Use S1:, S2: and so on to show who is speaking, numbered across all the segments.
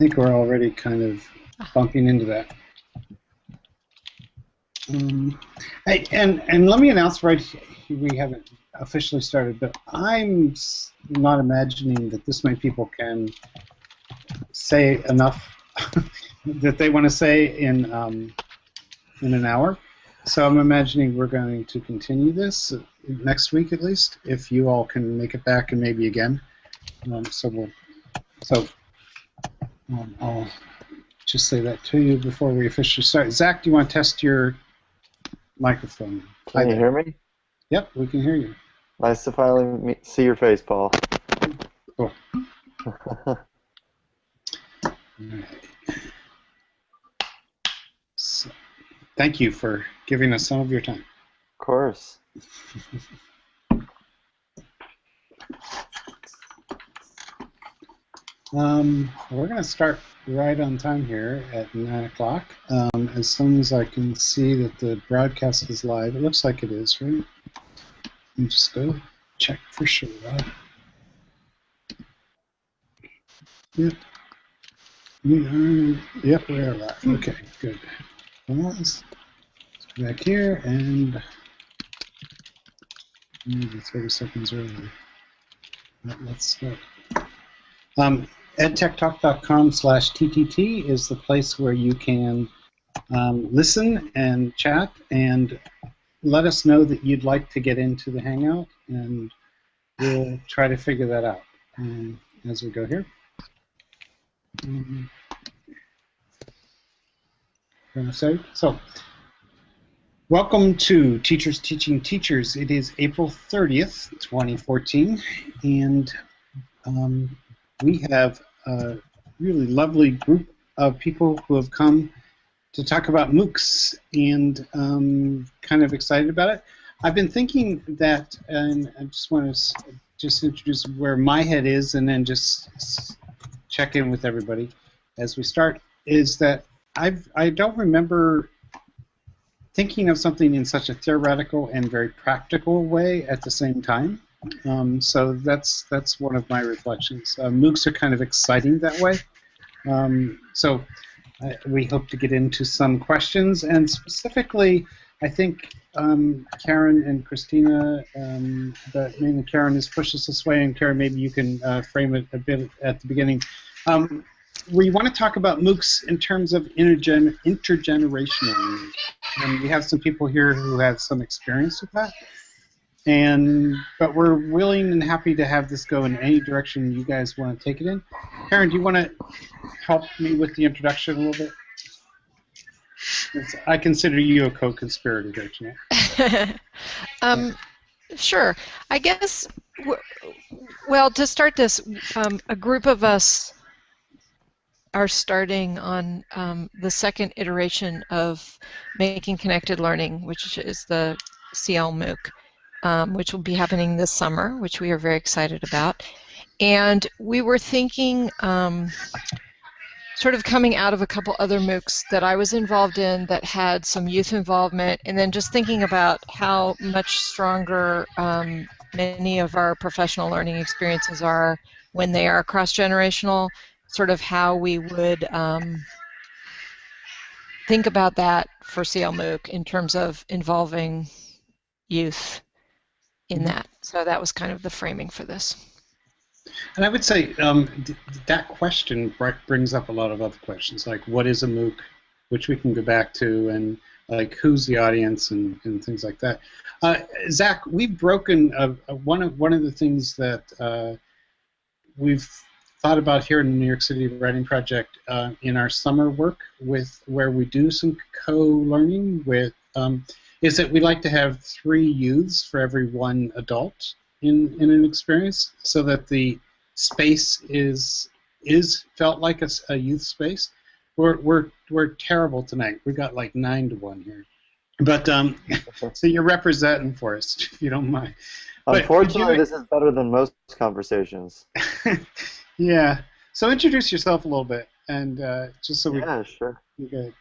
S1: think we're already kind of bumping into that. Um, hey, and and let me announce right we haven't officially started, but I'm not imagining that this many people can say enough that they want to say in um, in an hour. So I'm imagining we're going to continue this next week at least, if you all can make it back and maybe again. Um, so we'll so um, I'll just say that to you before we officially start. Zach, do you want to test your microphone?
S2: Can you hear me?
S1: Yep, we can hear you.
S2: Nice to finally meet, see your face, Paul.
S1: Cool. So, thank you for giving us some of your time.
S2: Of course.
S1: Um, we're going to start right on time here at 9 o'clock. Um, as soon as I can see that the broadcast is live, it looks like it is, right? Let me just go check for sure. Yep. Are, yep, we are live. Okay, good. Let's go back here and maybe 30 seconds early. Let's start. Um, edtechtalk.com slash TTT is the place where you can um, listen and chat and let us know that you'd like to get into the Hangout, and we'll try to figure that out um, as we go here. Um, so, welcome to Teachers Teaching Teachers. It is April 30th, 2014, and um, we have a really lovely group of people who have come to talk about MOOCs and um, kind of excited about it. I've been thinking that, and I just want to just introduce where my head is and then just check in with everybody as we start, is that I've, I don't remember thinking of something in such a theoretical and very practical way at the same time. Um, so that's that's one of my reflections. Uh, MOOCs are kind of exciting that way. Um, so we hope to get into some questions, and specifically, I think um, Karen and Christina, um, but mainly Karen has pushed us this way, and Karen, maybe you can uh, frame it a bit at the beginning. Um, we want to talk about MOOCs in terms of intergen intergenerational, and we have some people here who have some experience with that and but we're willing and happy to have this go in any direction you guys want to take it in. Karen, do you want to help me with the introduction a little bit? I consider you a co-conspirator, don't you?
S3: um, sure. I guess. Well, to start this, um, a group of us are starting on um, the second iteration of making connected learning, which is the CL MOOC um, which will be happening this summer, which we are very excited about. And we were thinking, um, sort of coming out of a couple other MOOCs that I was involved in that had some youth involvement, and then just thinking about how much stronger um, many of our professional learning experiences are when they are cross-generational, sort of how we would um, think about that for CL MOOC in terms of involving youth in mm-hmm. that. So that was kind of the framing for this.
S1: And I would say um, that question brings up a lot of other questions, like what is a MOOC, which we can go back to, and like who's the audience and, and things like that. Uh, Zach, we've broken uh, one of one of the things that uh, we've thought about here in the New York City Writing Project uh, in our summer work with where we do some co-learning with. Um, is that we like to have three youths for every one adult in, in an experience so that the space is is felt like a, a youth space. We're, we're, we're terrible tonight. We got like nine to one here. But um, so you're representing for us, if you don't mind.
S2: Unfortunately, this is better than most conversations.
S1: yeah. So introduce yourself a little bit, and uh, just so we.
S2: Yeah, sure.
S1: Okay.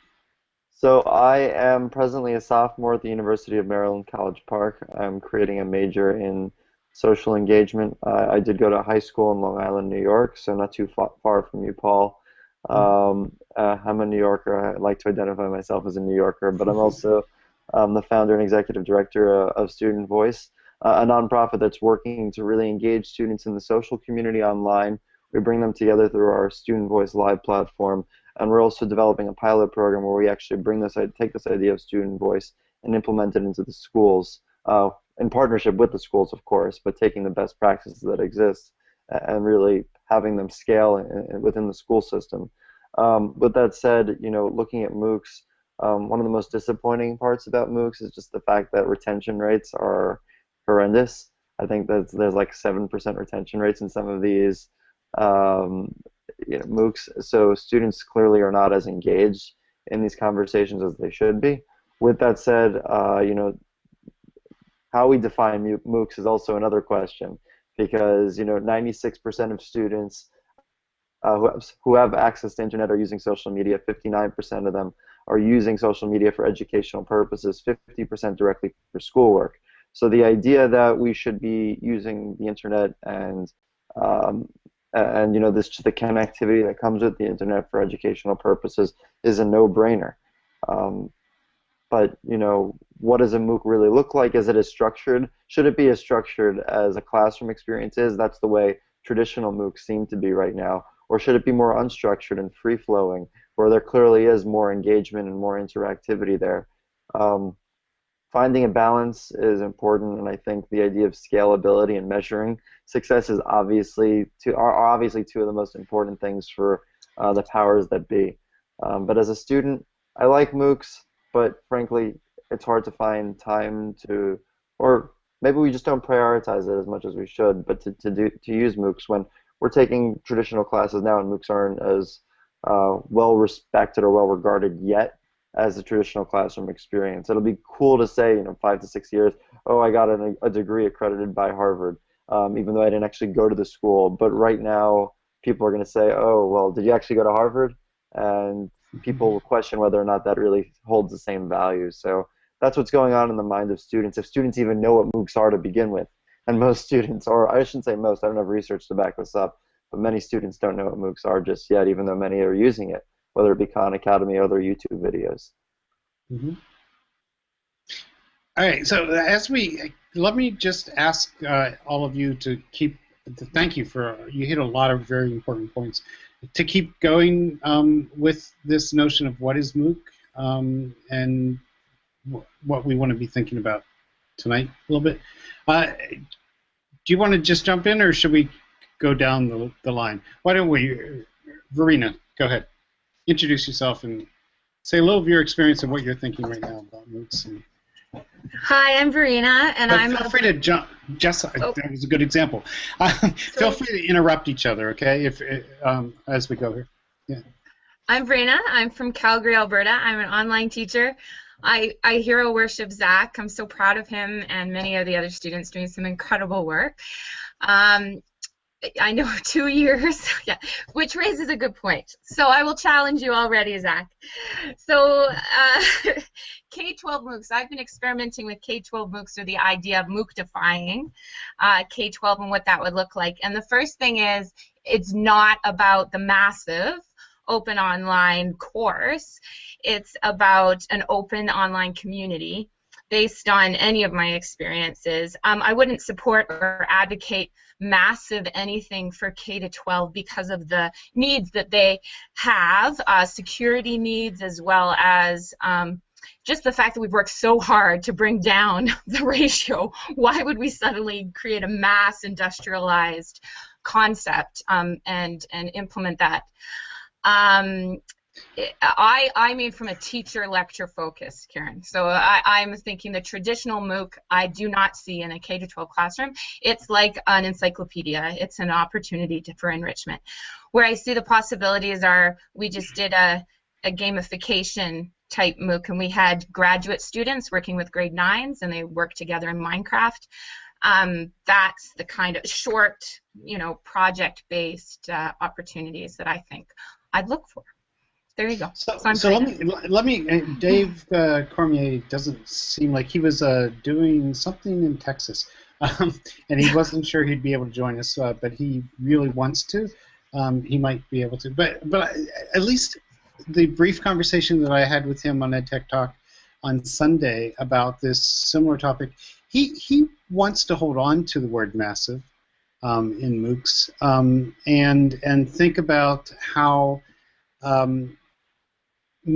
S2: So I am presently a sophomore at the University of Maryland College Park. I'm creating a major in social engagement. Uh, I did go to high school in Long Island, New York, so not too far, far from you, Paul. Um, uh, I'm a New Yorker. I like to identify myself as a New Yorker, but I'm also um, the founder and executive director uh, of Student Voice, uh, a nonprofit that's working to really engage students in the social community online. We bring them together through our Student Voice Live platform, and we're also developing a pilot program where we actually bring this, take this idea of student voice and implement it into the schools uh, in partnership with the schools, of course, but taking the best practices that exist and really having them scale within the school system. Um, with that said, you know, looking at MOOCs, um, one of the most disappointing parts about MOOCs is just the fact that retention rates are horrendous. I think that there's like seven percent retention rates in some of these um, you know, MOOCs. So students clearly are not as engaged in these conversations as they should be. With that said, uh, you know, how we define MOOCs is also another question because you know 96% of students uh, who, have, who have access to internet are using social media. 59% of them are using social media for educational purposes. 50% directly for schoolwork. So the idea that we should be using the internet and um, and you know this the connectivity that comes with the internet for educational purposes is a no-brainer. Um, but you know, what does a MOOC really look like? Is it as structured? Should it be as structured as a classroom experience is? That's the way traditional MOOCs seem to be right now. Or should it be more unstructured and free-flowing, where there clearly is more engagement and more interactivity there? Um, finding a balance is important, and I think the idea of scalability and measuring success is obviously two are obviously two of the most important things for uh, the powers that be. Um, but as a student, I like MOOCs but frankly, it's hard to find time to, or maybe we just don't prioritize it as much as we should. But to, to do to use MOOCs when we're taking traditional classes now, and MOOCs aren't as uh, well respected or well regarded yet as a traditional classroom experience. It'll be cool to say, you know, five to six years, oh, I got an, a degree accredited by Harvard, um, even though I didn't actually go to the school. But right now, people are going to say, oh, well, did you actually go to Harvard? And people will question whether or not that really holds the same value. So that's what's going on in the mind of students. If students even know what MOOCs are to begin with, and most students, or I shouldn't say most, I don't have research to back this up, but many students don't know what MOOCs are just yet, even though many are using it, whether it be Khan Academy or other YouTube videos.
S1: Mm-hmm. All right, so as we let me just ask uh, all of you to keep to thank you for you hit a lot of very important points to keep going um, with this notion of what is MOOC um, and what we want to be thinking about tonight a little bit. Uh, do you want to just jump in, or should we go down the, the line? Why don't we, Verena, go ahead. Introduce yourself and say a little of your experience and what you're thinking right now about MOOCs and
S4: Hi, I'm Verena, and
S1: but
S4: I'm.
S1: Feel free to jump. Just oh. that was a good example. Uh, feel free to interrupt each other, okay? If um, as we go here. Yeah.
S4: I'm Verena. I'm from Calgary, Alberta. I'm an online teacher. I, I hero worship Zach. I'm so proud of him and many of the other students doing some incredible work. Um, I know two years, yeah, which raises a good point. So I will challenge you already, Zach. So uh, K-12 MOOCs, I've been experimenting with K-12 MOOCs or the idea of MOOC-defying uh, K-12 and what that would look like. And the first thing is it's not about the massive open online course. It's about an open online community based on any of my experiences. Um, I wouldn't support or advocate massive anything for K to 12 because of the needs that they have, uh, security needs as well as um, just the fact that we've worked so hard to bring down the ratio. Why would we suddenly create a mass industrialized concept um, and and implement that? Um, I, I mean from a teacher lecture focus, Karen. So I, I'm thinking the traditional MOOC I do not see in a K to 12 classroom. It's like an encyclopedia. It's an opportunity to, for enrichment. Where I see the possibilities are we just did a, a gamification type MOOC and we had graduate students working with grade nines and they worked together in Minecraft. Um, that's the kind of short, you know, project-based uh, opportunities that I think I'd look for. There you go.
S1: So, so, let me let me. Uh, Dave uh, Cormier doesn't seem like he was uh, doing something in Texas, um, and he wasn't sure he'd be able to join us, uh, but he really wants to. um, he might be able to. But but at least the brief conversation that I had with him on EdTech Talk on Sunday about this similar topic, he he wants to hold on to the word massive um, in MOOCs um, and and think about how um,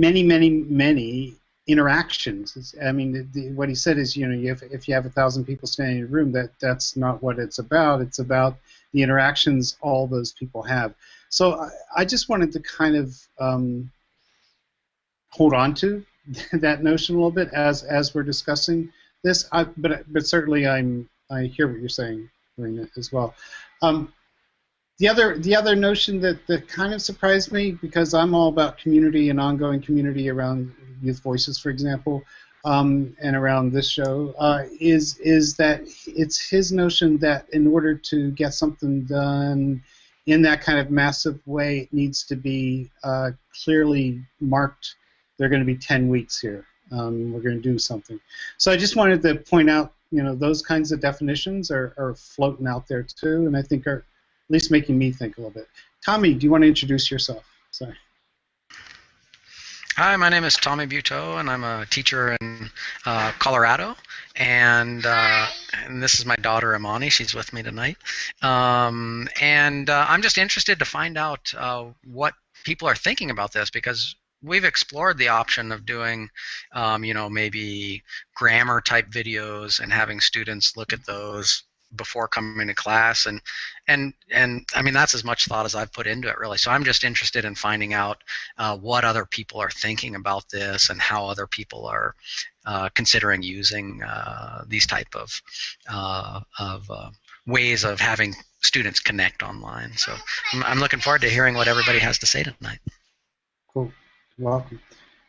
S1: many many many interactions. I mean, the, the, what he said is, you know, if, if you have a thousand people standing in a room, that that's not what it's about. It's about the interactions all those people have. So I, I just wanted to kind of um, hold on to that notion a little bit as as we're discussing this. I, but but certainly I'm I hear what you're saying, Marina, as well. Um, the other the other notion that, that kind of surprised me because I'm all about community and ongoing community around Youth Voices, for example, um, and around this show uh, is is that it's his notion that in order to get something done in that kind of massive way, it needs to be uh, clearly marked. They're going to be 10 weeks here. Um, we're going to do something. So I just wanted to point out, you know, those kinds of definitions are, are floating out there too, and I think are least making me think a little bit. Tommy, do you want to introduce yourself? Sorry.
S5: Hi, my name is Tommy Buteau, and I'm a teacher in uh, Colorado. And uh, and this is my daughter Amani. She's with me tonight. Um, and uh, I'm just interested to find out uh, what people are thinking about this because we've explored the option of doing, um, you know, maybe grammar type videos and having students look at those before coming to class. And and and I mean that's as much thought as I've put into it really. So I'm just interested in finding out uh, what other people are thinking about this and how other people are uh, considering using uh, these type of uh, of uh, ways of having students connect online. So I'm, I'm looking forward to hearing what everybody has to say tonight.
S1: Cool. Welcome.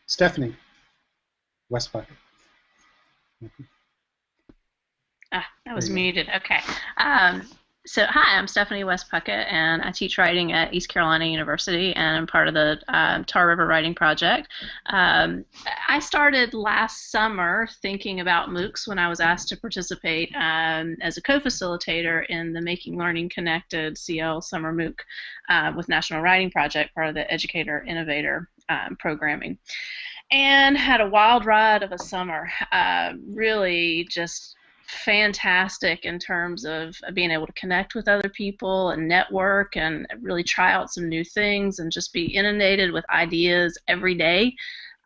S1: Stephanie West Puckett
S6: Ah, that was muted. Okay. Um, so, hi, I'm Stephanie West Puckett, and I teach writing at East Carolina University, and I'm part of the um, Tar River Writing Project. Um, I started last summer thinking about MOOCs when I was asked to participate um, as a co-facilitator in the Making Learning Connected CL Summer MOOC uh, with National Writing Project, part of the Educator Innovator um, programming. And had a wild ride of a summer. Uh, really just fantastic in terms of being able to connect with other people and network and really try out some new things and just be inundated with ideas every day.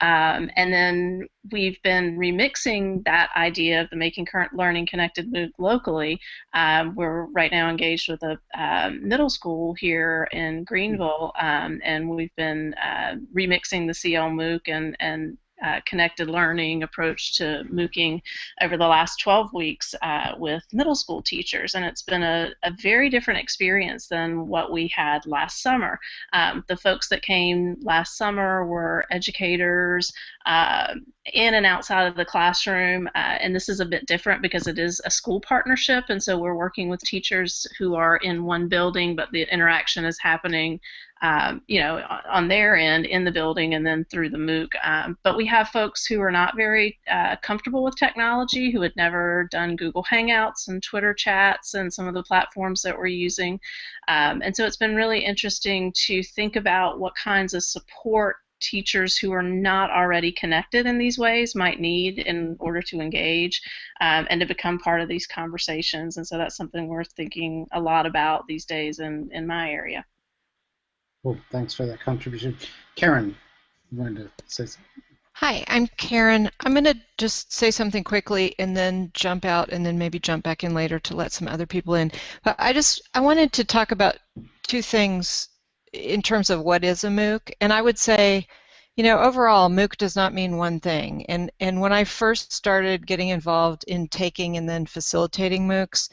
S6: Um, and then we've been remixing that idea of the Making Current Learning Connected MOOC locally. Um, we're right now engaged with a um, middle school here in Greenville, um, and we've been uh, remixing the CL MOOC and, and uh, connected learning approach to MOOCing over the last 12 weeks uh, with middle school teachers, and it's been a, a, very different experience than what we had last summer. Um, the folks that came last summer were educators uh, in and outside of the classroom, uh, and this is a bit different because it is a school partnership, and so we're working with teachers who are in one building, but the interaction is happening um, you know, on their end in the building and then through the MOOC. Um, but we have folks who are not very uh, comfortable with technology, who had never done Google Hangouts and Twitter chats and some of the platforms that we're using. Um, and so it's been really interesting to think about what kinds of support teachers who are not already connected in these ways might need in order to engage um, and to become part of these conversations. And so that's something we're thinking a lot about these days in, in my area.
S1: Well, thanks for that contribution. Karen, you wanted to say something?
S3: Hi, I'm Karen. I'm going to just say something quickly and then jump out and then maybe jump back in later to let some other people in. But I just I wanted to talk about two things in terms of what is a MOOC. And I would say, you know, overall, MOOC does not mean one thing. And and when I first started getting involved in taking and then facilitating MOOCs,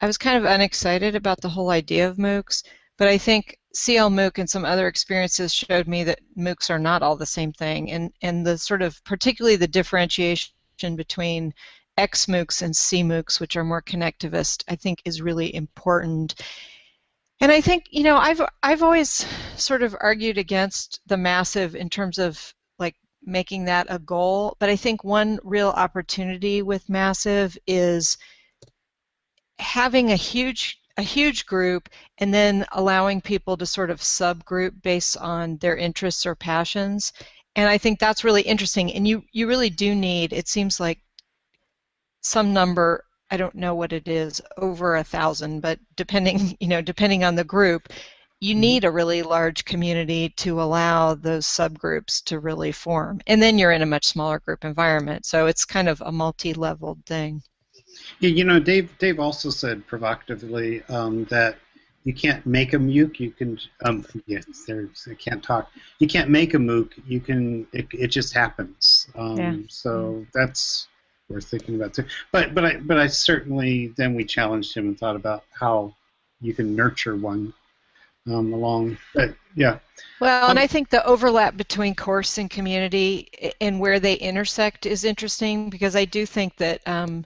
S3: I was kind of unexcited about the whole idea of MOOCs. But I think CL MOOC and some other experiences showed me that MOOCs are not all the same thing, and and the sort of particularly the differentiation between X MOOCs and C MOOCs, which are more connectivist, I think is really important. And I think you know I've I've always sort of argued against the massive in terms of like making that a goal, but I think one real opportunity with massive is having a huge a huge group and then allowing people to sort of subgroup based on their interests or passions. And I think that's really interesting. And you, you really do need, it seems like some number, I don't know what it is, over a thousand, but depending, you know, depending on the group, you
S1: Mhm.
S3: need a really large community to allow those subgroups to really form. And then you're in a much smaller group environment. So it's kind of a multi-leveled thing.
S1: Yeah, you know, Dave. Dave also said provocatively um, that you can't make a MOOC. You can. Um, yes, there's. I can't talk. You can't make a MOOC. You can. It, it just happens. Um,
S3: Yeah.
S1: So that's worth thinking about too. But but I but I certainly then we challenged him and thought about how you can nurture one um, along. But yeah.
S3: Well, and
S1: Um,
S3: I think the overlap between course and community and where they intersect is interesting because I do think that um,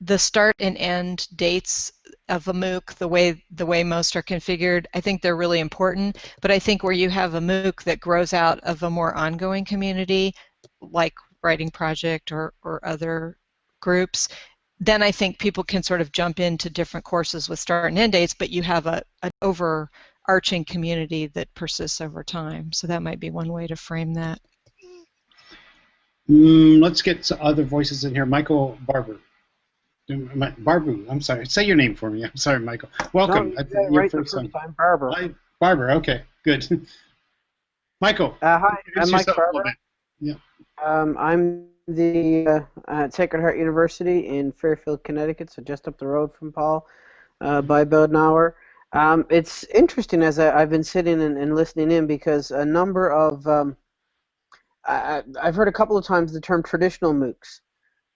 S3: the start and end dates of a MOOC, the way the way most are configured, I think they're really important. But I think where you have a MOOC that grows out of a more ongoing community, like Writing Project or, or other groups, then I think people can sort of jump into different courses with start and end dates, but you have a, an overarching community that persists over time. So that might be one way to frame that.
S1: Mm, let's get other voices in here. Michael Barbour. Barbu, I'm sorry. Say your name for me. I'm sorry, Michael. Welcome.
S7: No,
S1: I
S7: you
S1: think
S7: got right
S1: first
S7: first
S1: time.
S7: time, Barbara.
S1: Hi, Barbour. Okay, good. Michael,
S7: Uh, hi, I'm Mike Barbour.
S1: bit.
S7: Um, I'm the uh, at Sacred Heart University in Fairfield, Connecticut, so just up the road from Paul, uh, by about an hour. Um, it's interesting as I, I've been sitting and, and listening in because a number of um, I, I- I've heard a couple of times the term traditional MOOCs,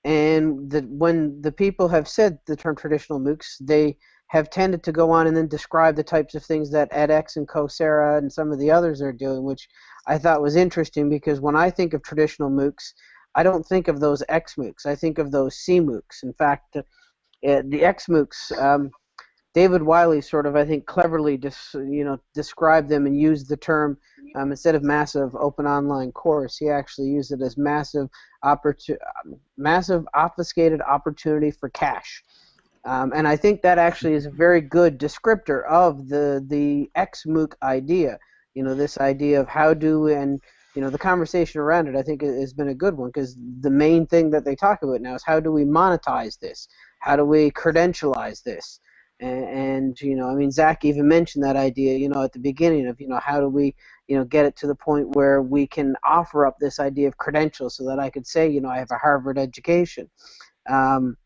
S7: and that when the people have said the term traditional MOOCs, they have tended to go on and then describe the types of things that edX and Coursera and some of the others are doing, which I thought was interesting because when I think of traditional MOOCs, I don't think of those X MOOCs. I think of those C MOOCs. In fact, uh, the X MOOCs, um, David Wiley sort of, I think, cleverly dis, you know, described them and used the term um, instead of massive open online course, he actually used it as massive, opportu- massive obfuscated opportunity for cash. Um, and I think that actually is a very good descriptor of the the XMOOC idea. You know, this idea of how do and you know the conversation around it. I think has been a good one because the main thing that they talk about now is how do we monetize this? How do we credentialize this? And, you know, I mean, Zach even mentioned that idea. You know, at the beginning of you know how do we you know get it to the point where we can offer up this idea of credentials so that I could say you know I have a Harvard education. Um,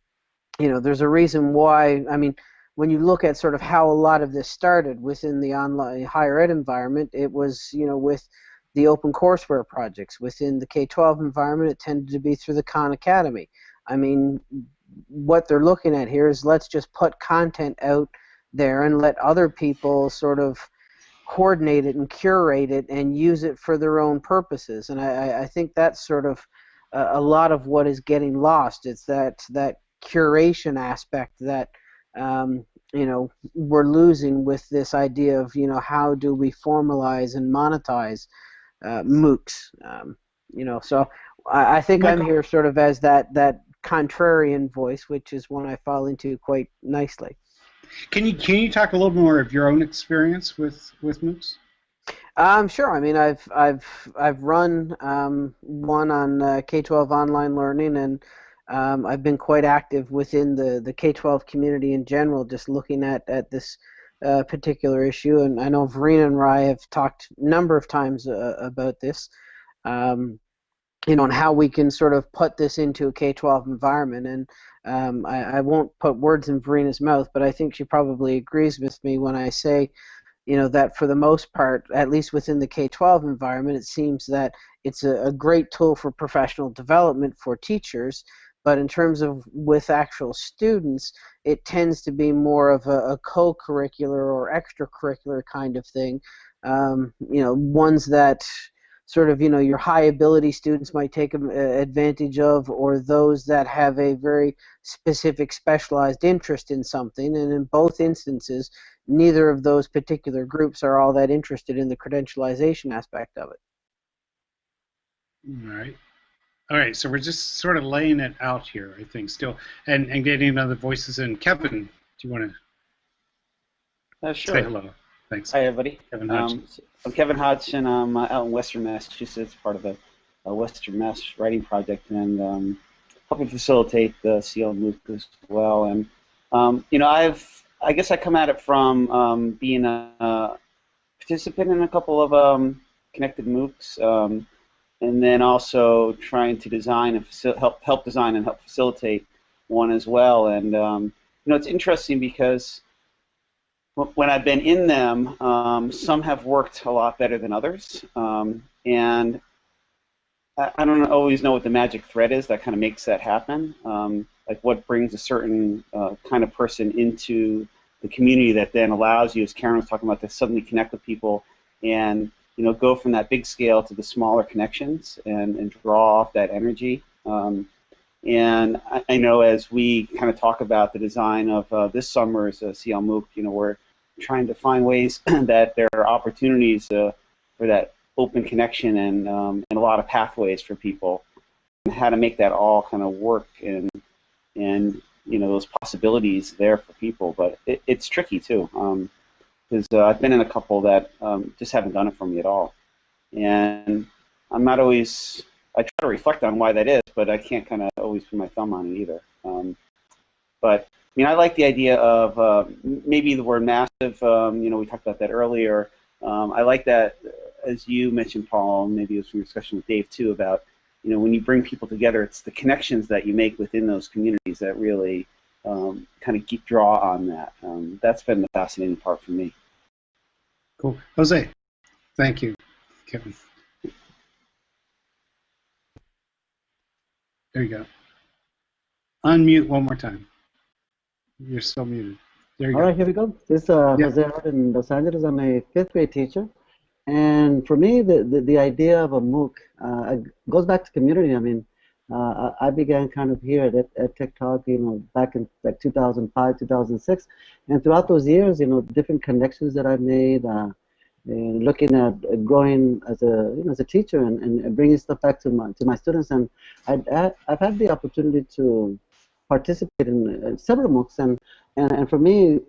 S7: you know, there's a reason why. I mean, when you look at sort of how a lot of this started within the online higher ed environment, it was you know with the open courseware projects. Within the K-12 environment, it tended to be through the Khan Academy. I mean, what they're looking at here is let's just put content out there and let other people sort of coordinate it and curate it and use it for their own purposes. And I, I think that's sort of a, a lot of what is getting lost. It's that that curation aspect that um, you know we're losing with this idea of you know how do we formalize and monetize uh, MOOCs. Um, you know, so I, I think I'm here sort of as that that contrarian voice, which is one I fall into quite nicely.
S1: Can you can you talk a little more of your own experience with with MOOCs?
S7: Um, sure. I mean, I've I've I've run um, one on uh, K-12 online learning, and um, I've been quite active within the, the K-12 community in general, just looking at at this uh, particular issue. And I know Verena and I have talked a number of times uh, about this. Um, you know, and how we can sort of put this into a K-12 environment. And um, I, I won't put words in Verena's mouth, but I think she probably agrees with me when I say, you know, that for the most part, at least within the K-12 environment, it seems that it's a, a great tool for professional development for teachers. But in terms of with actual students, it tends to be more of a, a co-curricular or extracurricular kind of thing. Um, you know, ones that sort of you know your high ability students might take advantage of or those that have a very specific specialized interest in something and in both instances neither of those particular groups are all that interested in the credentialization aspect of it
S1: All right. All right, so we're just sort of laying it out here, I think, still, and, and getting other voices in. Kevin, do you want to?
S8: Uh, sure.
S1: Say hello. Thanks.
S8: Hi, everybody.
S1: Kevin Hodgson.
S8: Um, I'm Kevin Hodgson. I'm uh, out in Western Massachusetts, part of the uh, Western Mass Writing Project, and um, helping facilitate the CL MOOC as well. And um, you know, I've I guess I come at it from um, being a, a participant in a couple of um, connected MOOCs, um, and then also trying to design and help help design and help facilitate one as well. And um, you know, it's interesting because when I've been in them, um, some have worked a lot better than others, um, and I, I, don't always know what the magic thread is that kind of makes that happen. Um, like what brings a certain uh, kind of person into the community that then allows you, as Karen was talking about, to suddenly connect with people and you know go from that big scale to the smaller connections and, and draw off that energy. Um, and I, I, know as we kind of talk about the design of uh, this summer's uh, CL MOOC, you know, we're trying to find ways that there are opportunities uh, for that open connection and, um, and a lot of pathways for people. And how to make that all kind of work and and you know those possibilities there for people. But it, it's tricky too because um, uh, I've been in a couple that um, just haven't done it for me at all. And I'm not always I try to reflect on why that is but I can't kind of always put my thumb on it either um, but mean, I like the idea of uh, maybe the word massive. Um, you know, we talked about that earlier. Um, I like that, as you mentioned, Paul. Maybe it was from your discussion with Dave too about, you know, when you bring people together, it's the connections that you make within those communities that really um, kind of draw on that. Um, that's been the fascinating part for me.
S1: Cool, Jose. Thank you, Kevin. There you go. Unmute one more time. You're still muted. There you
S9: All
S1: go.
S9: right, here we go. This is uh,
S1: Yeah.
S9: Jose in Los Angeles. I'm a fifth grade teacher. And for me, the, the, the idea of a MOOC uh, goes back to community. I mean, uh, I began kind of here at, EdTech Talk, you know, back in like 2005, 2006. And throughout those years, you know, different connections that I made, uh, looking at growing as a you know, as a teacher and, and bringing stuff back to my to my students, and I I've had the opportunity to participate in uh, several MOOCs, and, and and for me,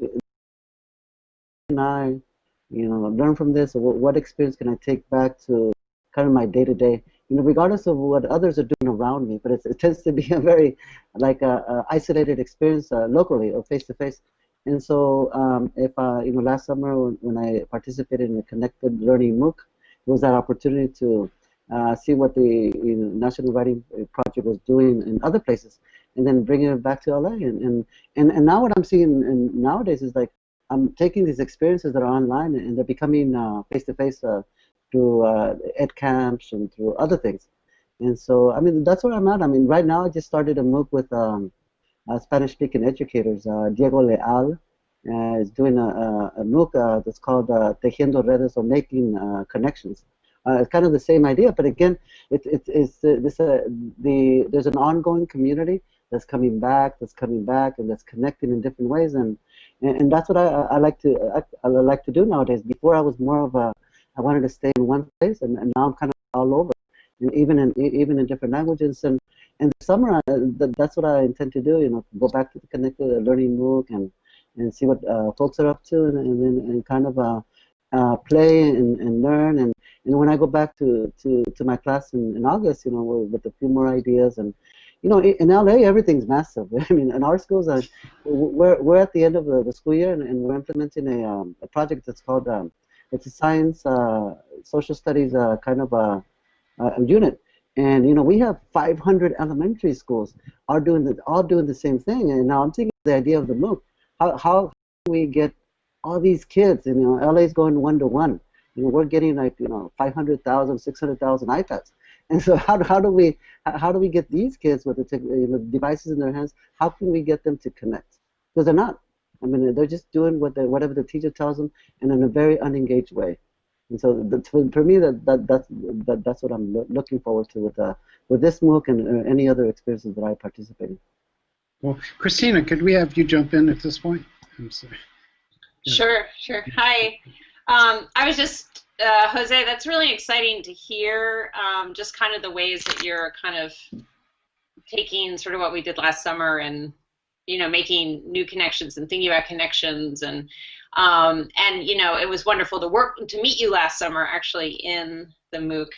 S9: and I, you know, learn from this. What, what experience can I take back to kind of my day to day? You know, regardless of what others are doing around me, but it tends to be a very like a, a isolated experience uh, locally or face to face. And so, um, if uh, you know, last summer when, when, I participated in a Connected Learning MOOC, it was that opportunity to uh, see what the you know, National Writing Project was doing in other places, and then bringing it back to LA. And and and, and now what I'm seeing nowadays is like I'm taking these experiences that are online and they're becoming face to face through uh, ed camps and through other things. And so, I mean, that's where I'm at. I mean, right now I just started a MOOC with um, uh, Spanish-speaking educators. Uh, Diego Leal uh, is doing a, a, a MOOC uh, that's called Tejiendo Redes or Making Connections. it's kind of the same idea, but again, it, it, it's this, the there's an ongoing community that's coming back, that's coming back, and that's connecting in different ways, and and, and that's what I, I like to I, I, like to do nowadays. Before I was more of a I wanted to stay in one place, and, and now I'm kind of all over, and even in even in different languages, and and the summer, I, that's what I intend to do. You know, go back to the Connected Learning MOOC and and see what uh, folks are up to, and, and then and kind of uh, uh, play and, and learn. And, and when I go back to, to, to my class in, in August, you know, with a few more ideas and you know, in LA, everything's massive. I mean, in our schools, uh, we're, we're at the end of the, the school year, and, and we're implementing a, um, a project that's called um, it's a science, uh, social studies uh, kind of a, a, unit. And you know, we have 500 elementary schools are doing the, all doing the same thing. And now I'm thinking the idea of the MOOC. How how we get all these kids? And you know, LA is going one to one. You know, we're getting like you know 500,000, 600,000 iPads. And so how, how do we how do we get these kids with the tech, you know, devices in their hands? How can we get them to connect? Because they're not. I mean, they're just doing what they, whatever the teacher tells them, and in a very unengaged way. And so the, for, for me, that, that that's that, that's what I'm lo looking forward to with uh, with this MOOC and uh, any other experiences that I participate in.
S1: Well, Christina, could we have you jump in at this point? I'm sorry.
S10: Yeah. Sure, sure. Hi. Um, I was just uh, Jose, that's really exciting to hear. Um, just kind of the ways that you're kind of taking sort of what we did last summer and you know making new connections and thinking about connections and Um, and you know, it was wonderful to work to meet you last summer, actually in the MOOC.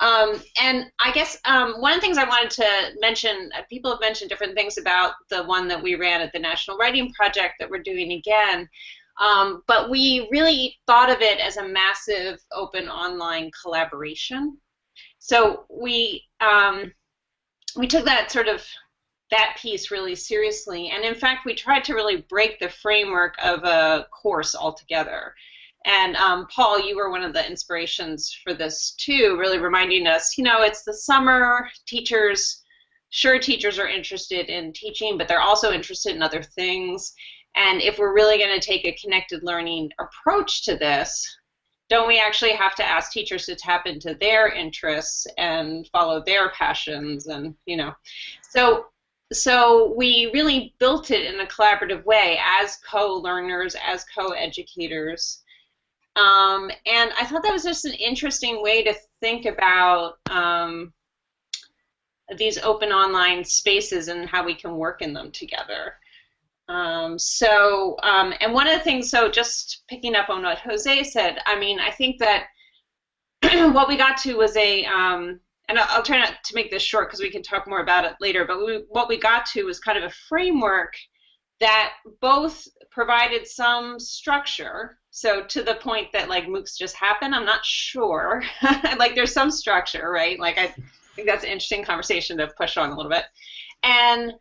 S10: Um, and I guess um, one of the things I wanted to mention, uh, people have mentioned different things about the one that we ran at the National Writing Project that we're doing again. Um, but we really thought of it as a massive open online collaboration. So we um, we took that sort of that piece really seriously, and in fact, we tried to really break the framework of a course altogether. And um, Paul, you were one of the inspirations for this too, really reminding us, you know, it's the summer. Teachers, sure, teachers are interested in teaching, but they're also interested in other things. And if we're really going to take a connected learning approach to this, don't we actually have to ask teachers to tap into their interests and follow their passions and you know? So so we really built it in a collaborative way as co-learners as co-educators. Um, and i thought that was just an interesting way to think about um, these open online spaces and how we can work in them together um, so, um, and one of the things, so just picking up on what Jose said, I mean, I think that what we got to was a, um, and I'll, I'll, try not to make this short because we can talk more about it later, but we, what we got to was kind of a framework that both provided some structure. So to the point that like MOOCs just happen, I'm not sure. like there's some structure, right? Like I think that's an interesting conversation to push on a little bit. And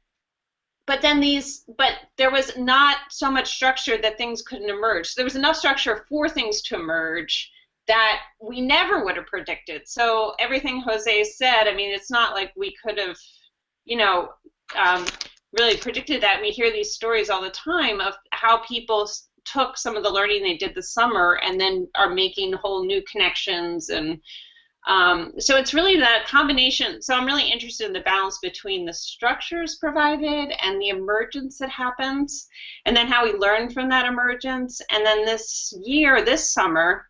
S10: but then these but there was not so much structure that things couldn't emerge. So there was enough structure for things to emerge that we never would have predicted. So everything jose said i mean it's not like we could have you know um, really predicted that. We hear these stories all the time of how people took some of the learning they did this summer and then are making whole new connections and um, so it's really that combination. So I'm really interested in the balance between the structures provided and the emergence that happens, and then how we learn from that emergence. And then this year, this summer,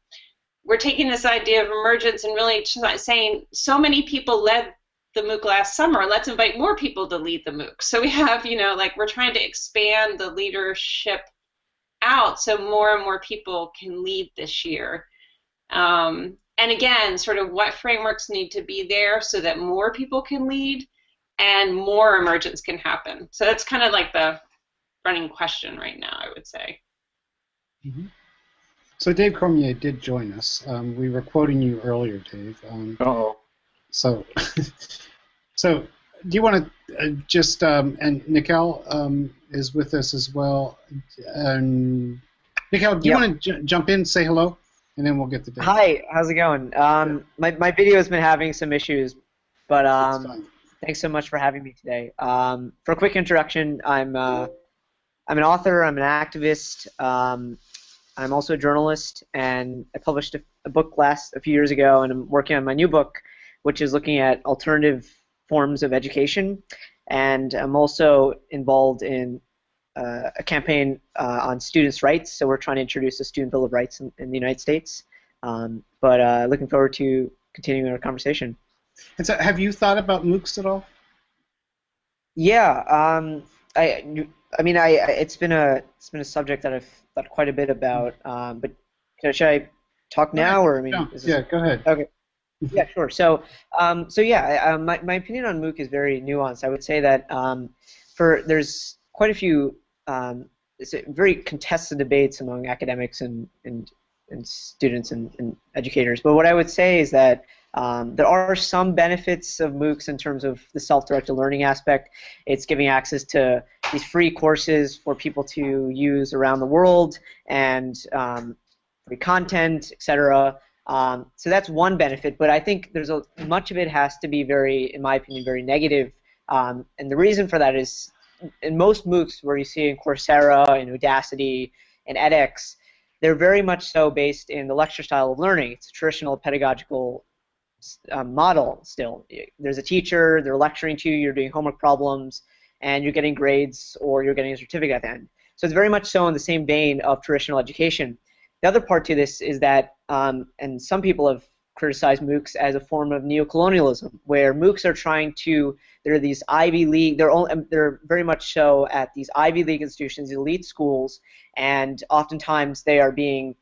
S10: we're taking this idea of emergence and really saying so many people led the MOOC last summer. Let's invite more people to lead the MOOC. So we have, you know, like we're trying to expand the leadership out so more and more people can lead this year. Um, and again, sort of what frameworks need to be there so that more people can lead and more emergence can happen. So that's kind of like the running question right now, I would say.
S1: Mm-hmm. So Dave Cormier did join us. Um, we were quoting you earlier, Dave. Um,
S11: oh.
S1: So, so do you want to uh, just um, and Nikhil um, is with us as well. And Nikhil, do you want to j- jump in, say hello? And then we'll get the date.
S12: Hi, how's it going? Um, my, my video has been having some issues, but um, thanks so much for having me today. Um, for a quick introduction, I'm uh, I'm an author, I'm an activist, um, I'm also a journalist, and I published a, a, book last a few years ago, and I'm working on my new book, which is looking at alternative forms of education, and I'm also involved in uh, a campaign uh, on students' rights. So we're trying to introduce a student bill of rights in, in the United States. Um, but uh, looking forward to continuing our conversation.
S1: And so, have you thought about MOOCs at all?
S12: Yeah, um, I, I mean, I, it's been a it's been a subject that I've thought quite a bit about. Um, but should I talk now, or I mean,
S1: yeah, go ahead.
S12: Okay. Yeah, sure. So, um, so yeah, my, my opinion on MOOC is very nuanced. I would say that um, for there's quite a few um, it's a very contested debates among academics and, and, and students and, and educators. But what I would say is that um, there are some benefits of MOOCs in terms of the self-directed learning aspect. It's giving access to these free courses for people to use around the world and um, free content, etc. Um, so that's one benefit, but I think there's a much of it has to be very, in my opinion, very negative. Um, and the reason for that is in most MOOCs where you see in Coursera and Udacity and edX, they're very much so based in the lecture style of learning. It's a traditional pedagogical uh, model still. There's a teacher, they're lecturing to you, you're doing homework problems, and you're getting grades or you're getting a certificate at the end. So it's very much so in the same vein of traditional education. The other part to this is that, um, and some people have criticize MOOCs as a form of neocolonialism, where MOOCs are trying to they're these Ivy League they're only, they're very much so at these Ivy League institutions, elite schools, and oftentimes they are being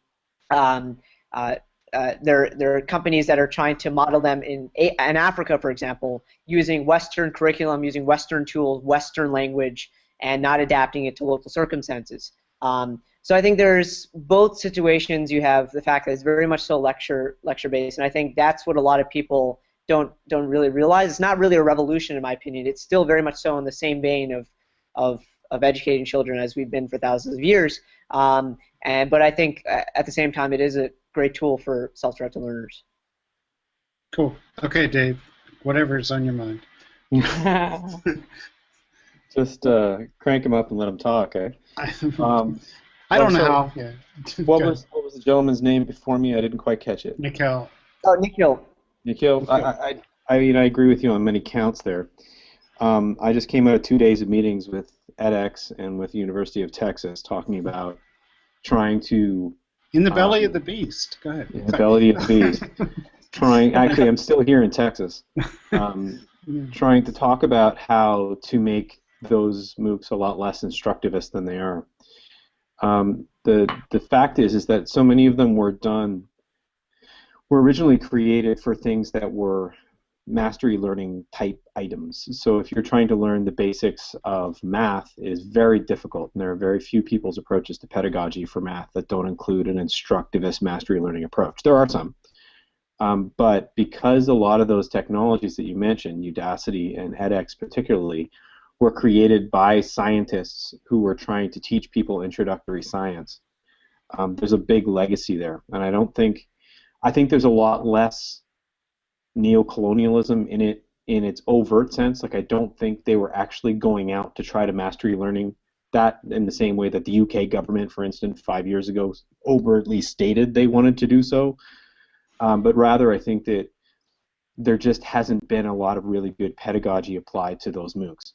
S12: um, uh, uh, there, there are companies that are trying to model them in, in Africa, for example, using Western curriculum, using Western tools, Western language, and not adapting it to local circumstances. Um, so I think there's both situations. You have the fact that it's very much so lecture lecture based, and I think that's what a lot of people don't don't really realize. It's not really a revolution, in my opinion. It's still very much so in the same vein of of of educating children as we've been for thousands of years. Um, and but I think uh, at the same time, it is a great tool for self-directed learners.
S1: Cool. Okay, Dave. Whatever's on your mind.
S11: Just uh, crank them up and let them talk, eh?
S1: Um, I don't know how. Yeah.
S11: what was what was the gentleman's name before me? I didn't quite catch it.
S1: Nikhil.
S12: Oh, Nikhil.
S11: Nikhil. I, I, I mean, I agree with you on many counts there. Um, I just came out of two days of meetings with edX and with the University of Texas talking about trying to
S1: in the belly um, of the beast. Go ahead.
S11: In the belly of the beast. trying. Actually, I'm still here in Texas. Um, trying to talk about how to make those MOOCs a lot less instructivist than they are. Um, the the fact is is that so many of them were done were originally created for things that were mastery learning type items. So if you're trying to learn the basics of math, it is very difficult, and there are very few people's approaches to pedagogy for math that don't include an instructivist mastery learning approach. There are some. Um, but because a lot of those technologies that you mentioned, Udacity and edX particularly, were created by scientists who were trying to teach people introductory science, um, there's a big legacy there. And I don't think, I think there's a lot less neocolonialism in it in its overt sense. Like I don't think they were actually going out to try to mastery learning that in the same way that the UK government, for instance, five years ago overtly stated they wanted to do so. Um, but rather, I think that there just hasn't been a lot of really good pedagogy applied to those MOOCs,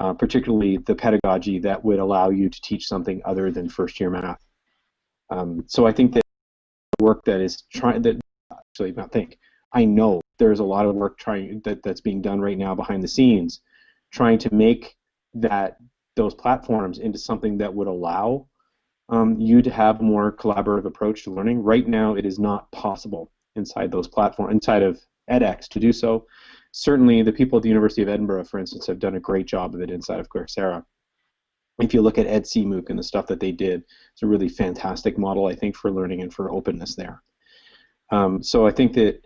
S11: uh, particularly the pedagogy that would allow you to teach something other than first year math. Um, so I think that work that is trying that actually not think I know there's a lot of work trying that, that's being done right now behind the scenes, trying to make that those platforms into something that would allow um, you to have a more collaborative approach to learning. Right now, it is not possible inside those platforms, inside of edX, to do so. Certainly, the people at the University of Edinburgh, for instance, have done a great job of it inside of Coursera. If you look at EdCMOOC and the stuff that they did, it's a really fantastic model, I think, for learning and for openness there. Um, so I think that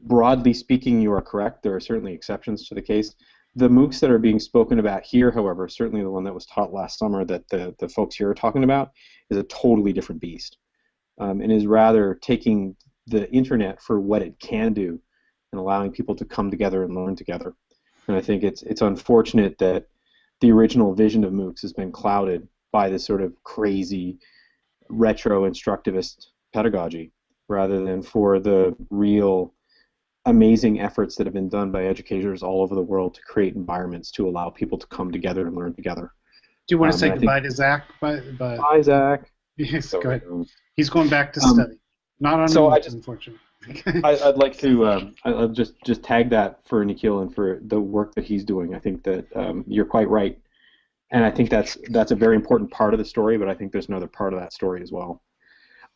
S11: broadly speaking, you are correct. There are certainly exceptions to the case. The MOOCs that are being spoken about here, however, certainly the one that was taught last summer that the, the folks here are talking about, is a totally different beast um, and is rather taking the internet for what it can do and allowing people to come together and learn together. And I think it's it's unfortunate that the original vision of MOOCs has been clouded by this sort of crazy retro instructivist pedagogy rather than for the real amazing efforts that have been done by educators all over the world to create environments to allow people to come together and learn together.
S1: Do you want to um, say goodbye to Zach? Bye,
S11: bye. bye Zach.
S1: Yes, so, go ahead. He's going back to um, study. Not on
S11: so I just, unfortunately. I, would like to um, I'll just just tag that for Nikhil and for the work that he's doing. I think that um, you're quite right, and I think that's that's a very important part of the story. But I think there's another part of that story as well.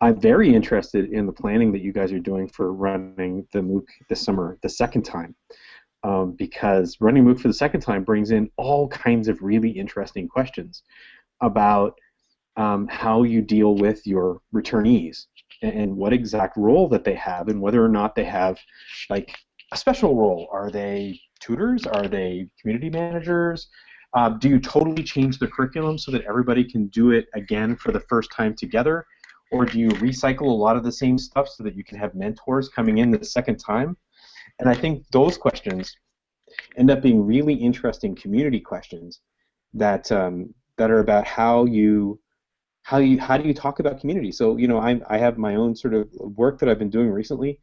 S11: I'm very interested in the planning that you guys are doing for running the MOOC this summer, the second time, um, because running MOOC for the second time brings in all kinds of really interesting questions about um, how you deal with your returnees and, what exact role that they have and whether or not they have like a special role. Are they tutors? Are they community managers? Uh, do you totally change the curriculum so that everybody can do it again for the first time together? or do you recycle a lot of the same stuff so that you can have mentors coming in the second time? And I think those questions end up being really interesting community questions that um, that are about how you how you how do you talk about community? So you know I I have my own sort of work that I've been doing recently,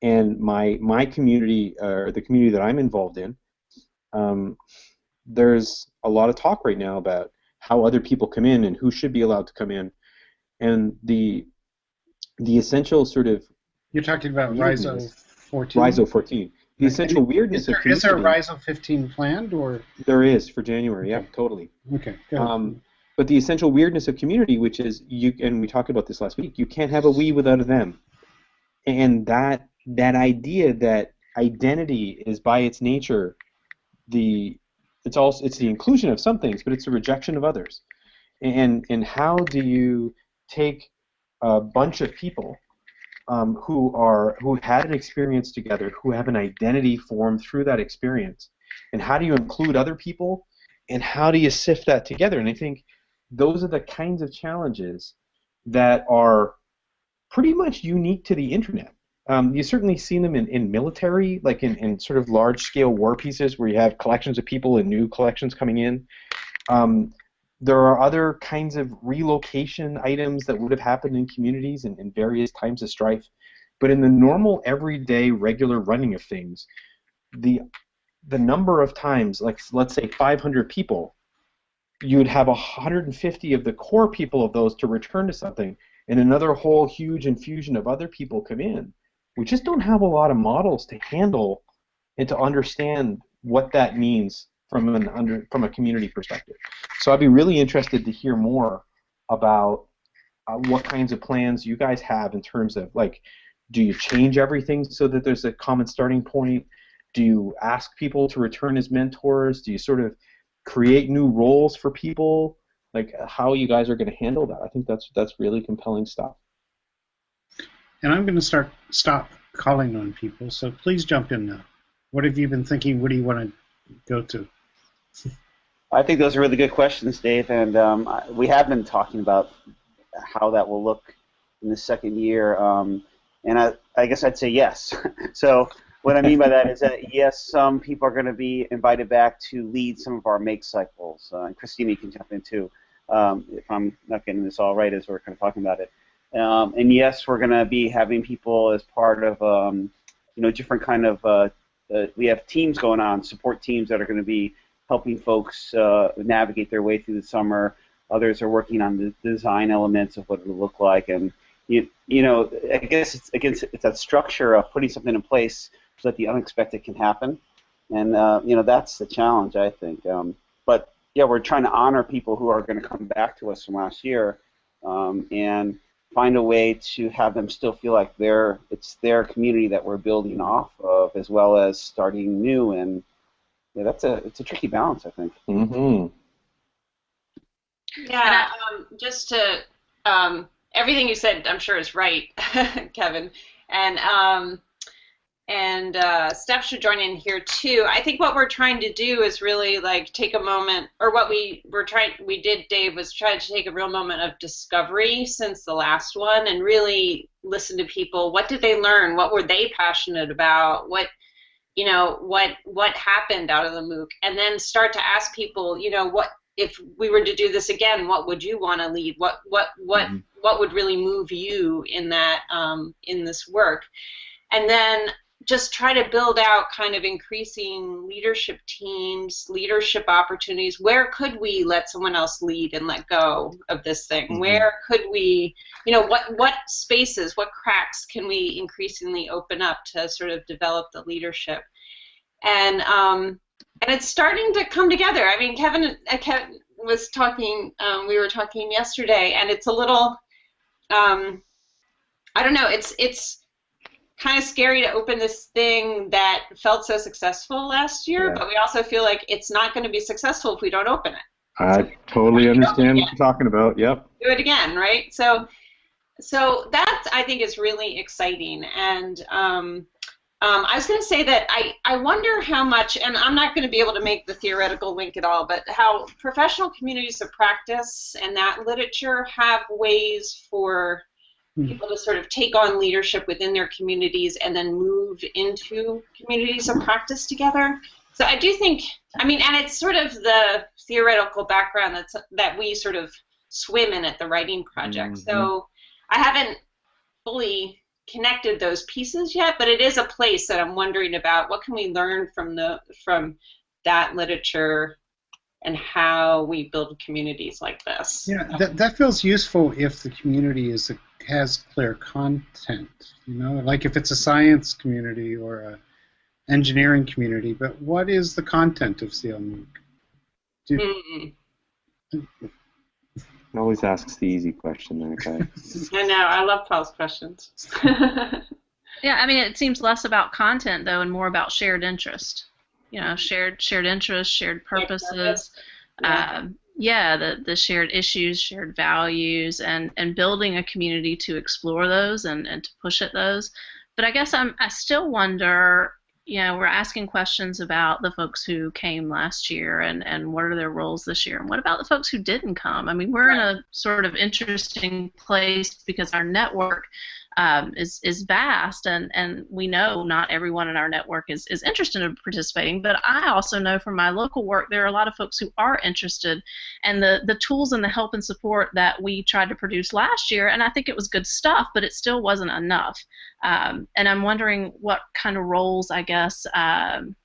S11: and my my community or uh, the community that I'm involved in, um, there's a lot of talk right now about how other people come in and who should be allowed to come in and the the essential sort of
S1: You're talking about Rhizo 14.
S11: Rhizo 14. The essential weirdness
S1: is there,
S11: of
S1: is there a
S11: community-
S1: Rhizo 15 planned or?
S11: There is for January. Yeah, totally.
S1: Okay. go ahead.
S11: Um, but the essential weirdness of community, which is you, and we talked about this last week, you can't have a we without a them, and that that idea that identity is by its nature the it's also it's the inclusion of some things, but it's the rejection of others, and and how do you take a bunch of people um, who are who had an experience together, who have an identity formed through that experience, and how do you include other people, and how do you sift that together? And I think those are the kinds of challenges that are pretty much unique to the internet. Um, you've certainly seen them in, in military, like in, in sort of large scale war pieces where you have collections of people and new collections coming in. Um, there are other kinds of relocation items that would have happened in communities in, in various times of strife. But in the normal, everyday, regular running of things, the the number of times, like let's say 500 people, you would have 150 of the core people of those to return to something, and another whole huge infusion of other people come in. We just don't have a lot of models to handle and to understand what that means from an under from a community perspective. So I'd be really interested to hear more about uh, what kinds of plans you guys have in terms of like, do you change everything so that there's a common starting point? Do you ask people to return as mentors? Do you sort of create new roles for people? Like how you guys are going to handle that? I think that's that's really compelling stuff.
S1: And I'm going to start stop calling on people, so please jump in now. What have you been thinking? What do you want to go to?
S8: I think those are really good questions, Dave, and um, we have been talking about how that will look in the second year, um, and I, I guess I'd say yes. so what I mean by that is that yes, some people are going to be invited back to lead some of our make cycles, uh, and Christina, you can jump in too, um, if I'm not getting this all right as we're kind of talking about it. Um, and yes, we're going to be having people as part of um, you know different kind of uh, uh, we have teams going on, support teams that are going to be helping folks uh, navigate their way through the summer. Others are working on the design elements of what it'll look like, and you, you know, I guess it's against it's that structure of putting something in place so that the unexpected can happen, and uh, you know that's the challenge I think. Um, but yeah, we're trying to honor people who are going to come back to us from last year, um, and find a way to have them still feel like they're it's their community that we're building off of, as well as starting new and yeah, that's a it's a tricky balance, I think.
S11: Mm-hmm.
S10: Yeah, um, just to um, everything you said, I'm sure is right, Kevin, and um, and uh, Steph should join in here too. I think what we're trying to do is really like take a moment, or what we were trying, we did, Dave, was try to take a real moment of discovery since the last one, and really listen to people. What did they learn? What were they passionate about? What you know what what happened out of the MOOC, and then start to ask people, you know, what if we were to do this again, what would you want to lead? What what what what would really move you in that um, in this work? And then just try to build out kind of increasing leadership teams, leadership opportunities. Where could we let someone else lead and let go of this thing?
S13: Mhm.
S10: Where could we, you know, what what spaces, what cracks can we increasingly open up to sort of develop the leadership? And um, and it's starting to come together. I mean, Kevin, uh, Kevin was talking. Um, we were talking yesterday, and it's a little. Um, I don't know. It's it's kind of scary to open this thing that felt so successful last year,
S11: Yeah.
S10: but we also feel like it's not going to be successful if we don't open it.
S11: I totally understand what you're talking about. Yep.
S10: Do it again, right? So, so that I think is really exciting, and um, um, I was going to say that I, I wonder how much, and I'm not going to be able to make the theoretical link at all, but how professional communities of practice and that literature have ways for Hmm. people to sort of take on leadership within their communities and then move into communities of practice together. So I do think, I mean, and it's sort of the theoretical background that's that we sort of swim in at the writing project. Mm-hmm. So I haven't fully connected those pieces yet, but it is a place that I'm wondering about. What can we learn from the from that literature and how we build communities like this?
S1: Yeah, that, that feels useful if the community is a has clear content. You know, like if it's a science community or a engineering community, but what is the content of CL MOOC? Do,
S10: Mm.
S11: It always asks the easy question, that guy.
S10: I know. I love Paul's questions.
S6: Yeah, I mean, it seems less about content though, and more about shared interest. You know, shared shared interests, shared purposes.
S10: Yeah.
S6: Um, yeah, the the shared issues, shared values, and and building a community to explore those and and to push at those. But I guess I'm I still wonder. You know, we're asking questions about the folks who came last year and, and what are their roles this year, and what about the folks who didn't come? I mean, we're in a sort of interesting place because our network um, is is vast, and, and we know not everyone in our network is, is interested in participating. But I also know from my local work there are a lot of folks who are interested, and the the tools and the help and support that we tried to produce last year, and I think it was good stuff, but it still wasn't enough. Um, and I'm wondering what kind of roles I guess um,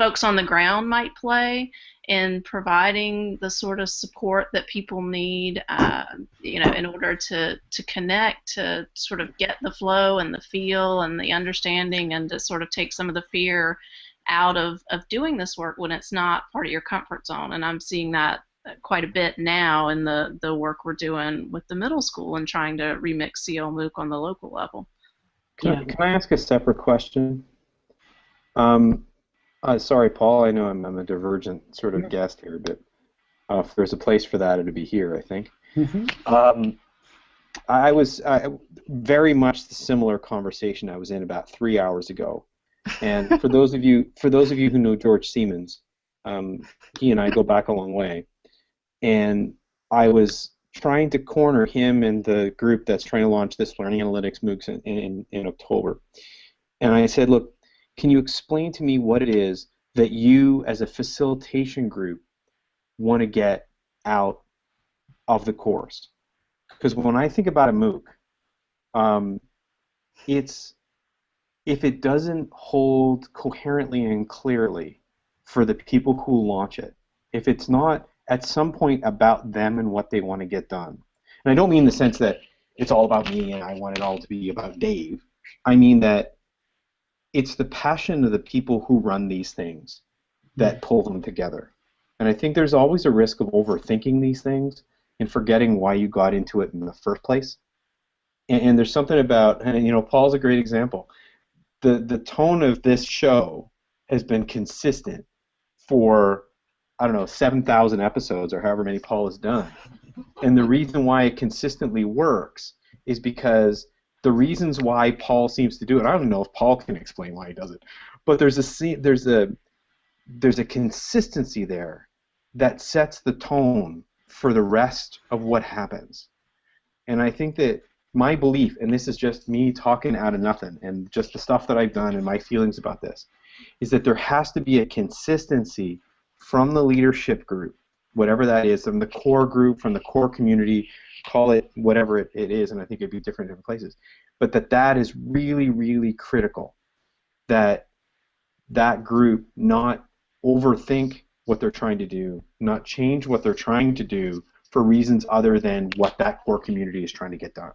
S6: folks on the ground might play in providing the sort of support that people need, uh, you know, in order to, to connect, to sort of get the flow and the feel and the understanding, and to sort of take some of the fear out of, of doing this work when it's not part of your comfort zone. And I'm seeing that quite a bit now in the, the work we're doing with the middle school and trying to remix CL MOOC on the local level.
S11: Can, I, can I ask a separate question? Um, uh, sorry, Paul. I know I'm, I'm a divergent sort of guest here, but uh, if there's a place for that, it'd be here, I think.
S1: Mm-hmm.
S11: Um, I was I, very much the similar conversation I was in about three hours ago, and for those of you for those of you who know George Siemens, um, he and I go back a long way, and I was trying to corner him and the group that's trying to launch this learning analytics MOOCs in, in, in October, and I said, look, can you explain to me what it is that you as a facilitation group want to get out of the course? Because when I think about a MOOC, um, it's if it doesn't hold coherently and clearly for the people who launch it, if it's not at some point about them and what they want to get done, and I don't mean the sense that it's all about me and I want it all to be about Dave. I mean that it's the passion of the people who run these things that hmm. pull them together. And I think there's always a risk of overthinking these things and forgetting why you got into it in the first place. And, and there's something about, and you know, Paul's a great example. The the tone of this show has been consistent for I don't know 7,000 episodes or however many Paul has done. And the reason why it consistently works is because the reasons why Paul seems to do it. I don't know if Paul can explain why he does it, but there's a there's a there's a consistency there that sets the tone for the rest of what happens. And I think that my belief, and this is just me talking out of nothing, and just the stuff that I've done and my feelings about this, is that there has to be a consistency from the leadership group, whatever that is, from the core group, from the core community, call it whatever it, it is, and I think it'd be different in different places, but that that is really, really critical. That that group not overthink what they're trying to do, not change what they're trying to do for reasons other than what that core community is trying to get done.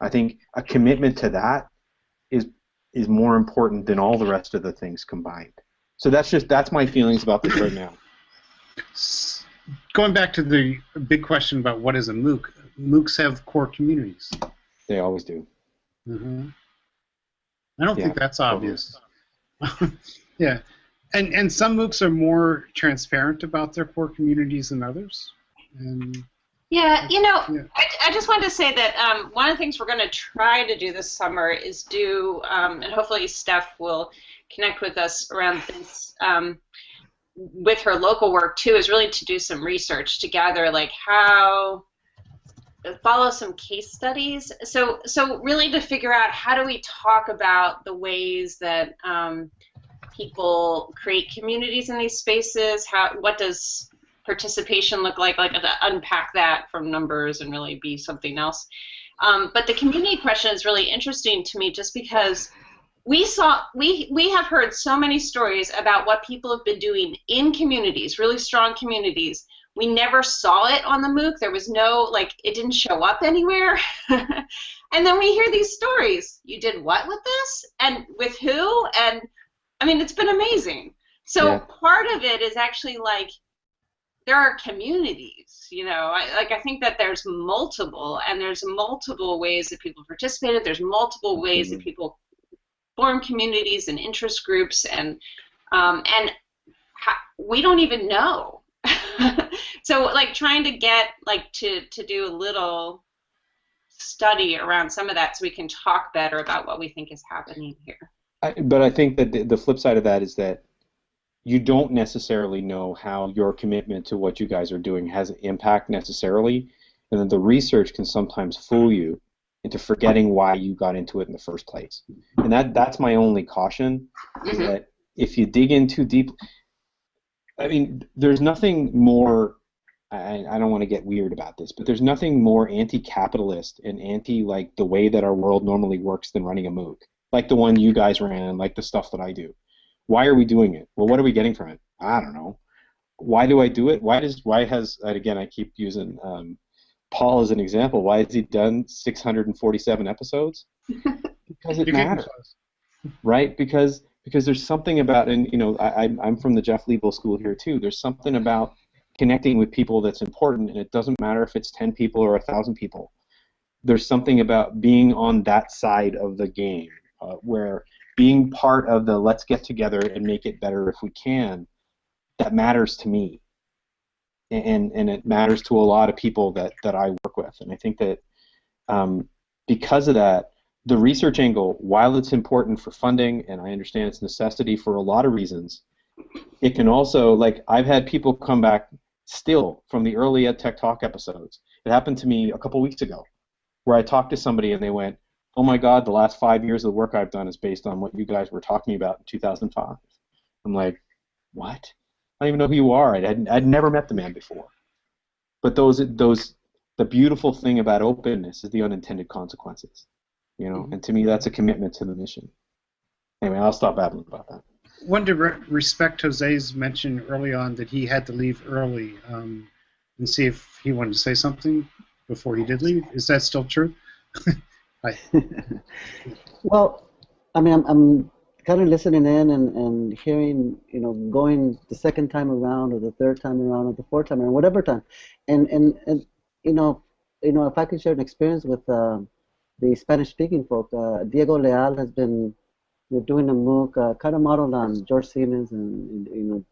S11: I think a commitment to that is is more important than all the rest of the things combined. So that's just that's my feelings about this right now.
S1: Going back to the big question about what is a MOOC, MOOCs have core communities.
S11: They always do.
S1: Mm-hmm. I don't
S11: Yeah,
S1: think that's obvious. yeah, and and some MOOCs are more transparent about their core communities than others. And
S10: Yeah, you know,
S1: Yeah.
S10: I, I just wanted to say that um, one of the things we're going to try to do this summer is do, um, and hopefully Steph will connect with us around this um, with her local work too, is really to do some research to gather like how follow some case studies. So, so really to figure out how do we talk about the ways that um, people create communities in these spaces. How what does participation look like? Like to unpack that from numbers and really be something else. Um, but the community question is really interesting to me, just because we saw we we have heard so many stories about what people have been doing in communities, really strong communities, we never saw it on the MOOC. There was no, like, it didn't show up anywhere. and then we hear these stories. You did what with this? And with who? And I mean, it's been amazing. So
S2: Yeah.
S10: part of it is actually like, there are communities, you know, I, like I think that there's multiple, and there's multiple ways that people participated. There's multiple ways that mm-hmm. people form communities and interest groups, and um, and we don't even know. so like trying to get like to to do a little study around some of that so we can talk better about what we think is happening here.
S11: I, but I think that the, the flip side of that is that you don't necessarily know how your commitment to what you guys are doing has an impact necessarily, and then the research can sometimes fool you into forgetting why you got into it in the first place. And that that's my only caution is that if you dig in too deep, I mean, there's nothing more. I, I don't want to get weird about this, but there's nothing more anti-capitalist and anti like the way that our world normally works than running a MOOC, like the one you guys ran, like the stuff that I do. Why are we doing it? Well, what are we getting from it? I don't know. Why do I do it? Why does why has again I keep using um, Paul as an example. Why has he done 647 episodes? Because it matters, right? Because because there's something about and you know I, I'm- I'm from the Jeff Lebow School here too. There's something about connecting with people that's important, and it doesn't matter if it's 10 people or a thousand people. There's something about being on that side of the game uh, where being part of the let's get together and make it better if we can that matters to me and and it matters to a lot of people that that I work with. And I think that um, because of that the research angle while it's important for funding and I understand it's necessity for a lot of reasons it can also like I've had people come back still from the early EdTech Talk episodes. It happened to me a couple weeks ago where I talked to somebody and they went oh my god the last five years of the work I've done is based on what you guys were talking about in 2005 I'm like what I don't even know who you are. I'd, I'd, I'd never met the man before. But those those the beautiful thing about openness is the unintended consequences. You know, and to me that's a commitment to the mission. Anyway, I'll stop babbling about that.
S1: One to re- respect Jose's mention early on that he had to leave early um, and see if he wanted to say something before he did leave. Is that still true? I,
S9: Well, I mean, I'm, I'm kind of listening in and, and hearing, you know, going the second time around or the third time around or the fourth time around, whatever time, and and, and you know, you know, if I could share an experience with uh, the Spanish-speaking folk, uh, Diego Leal has been doing a MOOC uh, kind of modeled on George Siemens and, and you know.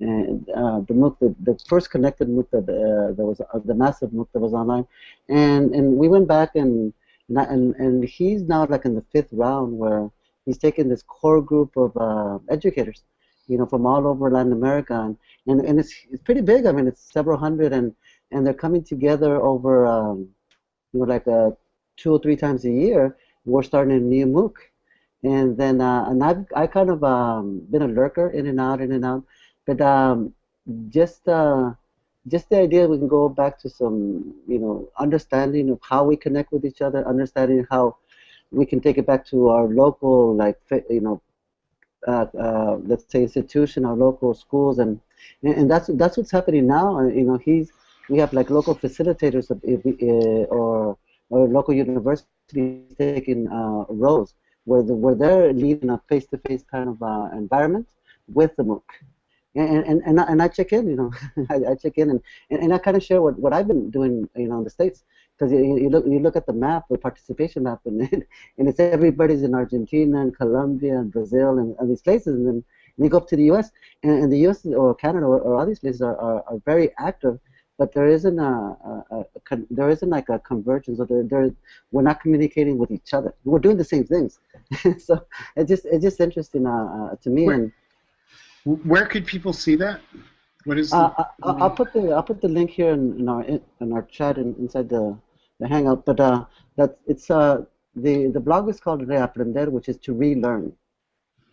S9: And uh, the MOOC, the, the first connected MOOC that uh, that was uh, the massive MOOC that was online, and and we went back and, and and he's now like in the fifth round where he's taken this core group of uh, educators, you know, from all over Latin America, and, and, and it's, it's pretty big. I mean, it's several hundred, and, and they're coming together over, um, you know, like uh, two or three times a year. We're starting a new MOOC, and then uh, and I've I kind of um, been a lurker, in and out, in and out, but um, just uh, just the idea we can go back to some, you know, understanding of how we connect with each other, understanding how we can take it back to our local, like, you know, uh, uh, let's say institution, our local schools, and and that's that's what's happening now. Uh, You know, he's we have like local facilitators of, uh, or or local universities taking uh, roles where the, where they're leading a face-to-face kind of uh, environment with the MOOC. And, and, and, I, and I check in, you know, I, I check in and, and, and I kind of share what, what I've been doing, you know, in the States. Because you, you, look, you look at the map, the participation map, and, and it's everybody's in Argentina and Colombia and Brazil and, and these places. And then and you go up to the U.S. and, and the U.S. or Canada or, or all these places are, are, are very active, but there isn't a, a, a, a there isn't like a convergence or there, there we're not communicating with each other. We're doing the same things. so it's just it's just interesting uh, uh, to me.
S1: Where-
S9: and
S1: where could people see that? What is?
S9: uh,
S1: the,
S9: I, I'll I'll put the I'll put the link here in, in our in, our chat and inside the the hangout. But uh, that it's uh the the blog is called Reaprender, which is to relearn.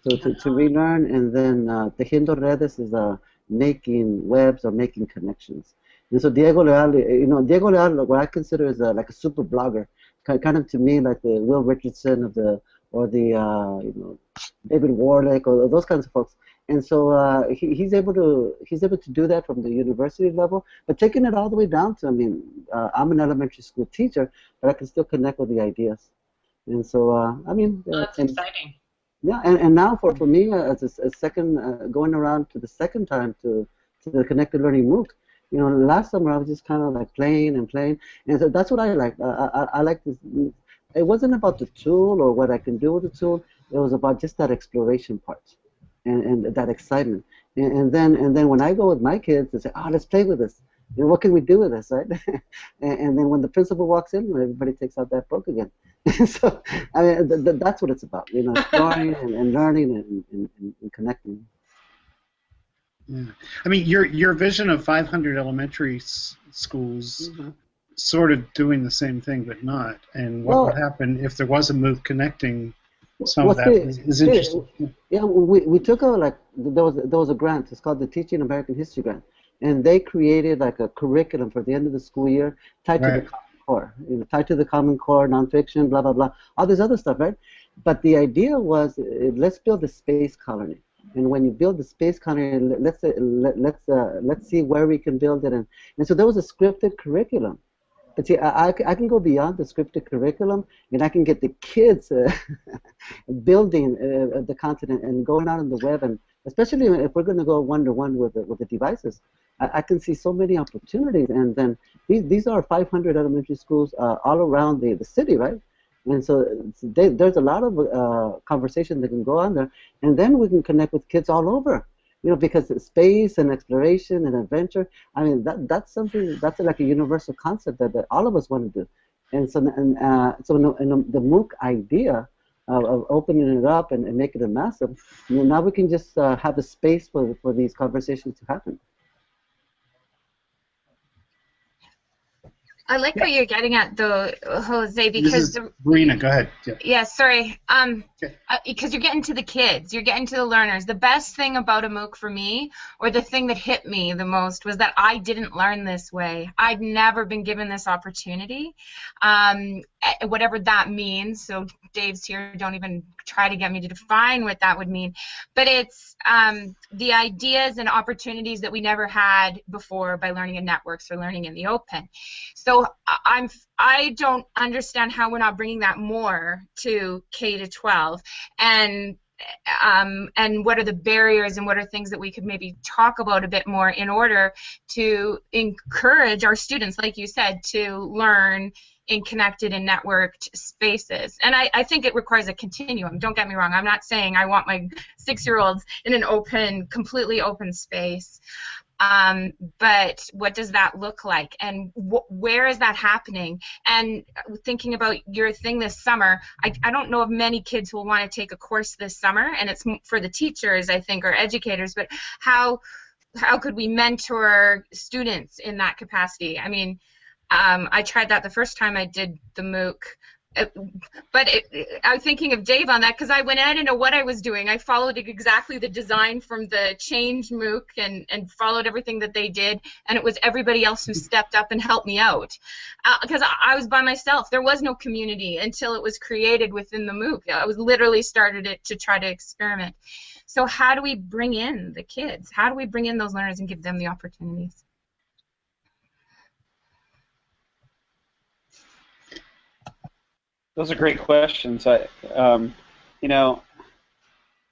S9: So to, to relearn, and then uh, Tejiendo Redes is uh, making webs or making connections. And so Diego Leal, you know, Diego Leal, what I consider is a, like a super blogger, ki- kind of to me like the Will Richardson of the or the uh, you know David Warlick or those kinds of folks. And so uh, he, he's able to he's able to do that from the university level, but taking it all the way down to I mean uh, I'm an elementary school teacher, but I can still connect with the ideas. And so uh, I mean
S10: oh, that's
S9: and,
S10: exciting.
S9: Yeah, and, and now for, for me uh, as a, a second uh, going around to the second time to to the connected learning MOOC, you know, last summer I was just kind of like playing and playing, and so that's what I like. I, I, I like this. It wasn't about the tool or what I can do with the tool. It was about just that exploration part and, and that excitement. And, and then and then when I go with my kids and say, oh, let's play with this. You know, what can we do with this, right? and, and, then when the principal walks in, everybody takes out that book again. so I mean, th- th- that's what it's about, you know, exploring and, and learning and, and, and connecting.
S1: Yeah. I mean, your your vision of 500 elementary s- schools, mm-hmm. sort of doing the same thing, but not. And what well, would happen if there was a MOOC connecting some of that?
S9: is,
S1: is interesting.
S9: Yeah, we, we took a like there was there was a grant. It's called the Teaching American History Grant, and they created like a curriculum for the end of the school year tied right. to the Common Core, you know, tied to the Common Core, nonfiction, blah blah blah, all this other stuff, right? But the idea was uh, let's build a space colony and when you build the space colony, let's uh, let, let's uh, let's see where we can build it, and and so there was a scripted curriculum. But see, I, I can go beyond the scripted curriculum, and I can get the kids uh, building uh, the content and going out on the web, and especially if we're going to go one to one with the, with the devices, I, I, can see so many opportunities. And then these these are 500 elementary schools uh, all around the, the city, right? And so they, there's a lot of uh, conversation that can go on there, and then we can connect with kids all over. You know, because it's space and exploration and adventure. I mean, that that's something that's like a universal concept that, that all of us want to do. And so, and uh, so, in the MOOC idea of, of opening it up and, and making it massive, you know, now we can just uh, have a space for for these conversations to happen.
S4: I like yeah. what you're getting at, though, Jose, because
S1: Marina, go ahead.
S4: Yeah, yeah sorry. Um, okay. uh, because you're getting to the kids, you're getting to the learners. The best thing about a MOOC for me, or the thing that hit me the most, was that I didn't learn this way. I'd never been given this opportunity, um, whatever that means. So Dave's here. Don't even try to get me to define what that would mean. But it's um, the ideas and opportunities that we never had before by learning in networks or learning in the open. So I'm I don't understand how we're not bringing that more to K to 12 and um, and what are the barriers and what are things that we could maybe talk about a bit more in order to encourage our students, like you said, to learn in connected and networked spaces. And I, I think it requires a continuum. Don't get me wrong. I'm not saying I want my six-year-olds in an open, completely open space. Um, but what does that look like and wh- where is that happening and thinking about your thing this summer I, I don't know of many kids who will want to take a course this summer and it's for the teachers i think or educators but how how could we mentor students in that capacity i mean um, I tried that the first time I did the MOOC. But it, I was thinking of Dave on that because I went I didn't know what I was doing. I followed exactly the design from the Change MOOC and, and followed everything that they did, and it was everybody else who stepped up and helped me out because uh, I, I was by myself. There was no community until it was created within the MOOC. I was literally started it to try to experiment. So how do we bring in the kids? How do we bring in those learners and give them the opportunities?
S8: Those are great questions. I, um, you know,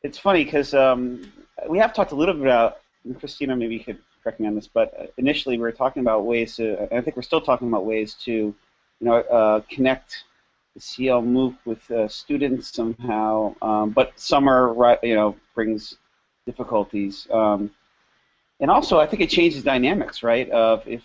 S8: it's funny because um, we have talked a little bit about, Christina maybe you could correct me on this, but initially we were talking about ways to, I think we're still talking about ways to, you know, uh, connect the CL MOOC with uh, students somehow, um, but summer, you know, brings difficulties. Um, and also, I think it changes dynamics, right? Of if,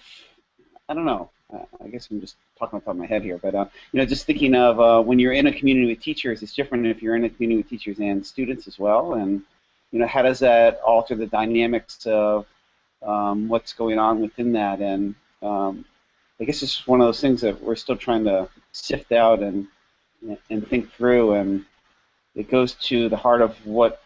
S8: I don't know, uh, I guess I'm just talking off the top of my head here, but uh, you know, just thinking of uh, when you're in a community with teachers, it's different if you're in a community with teachers and students as well, and you know, how does that alter the dynamics of um, what's going on within that? And um, I guess it's one of those things that we're still trying to sift out and and think through, and it goes to the heart of what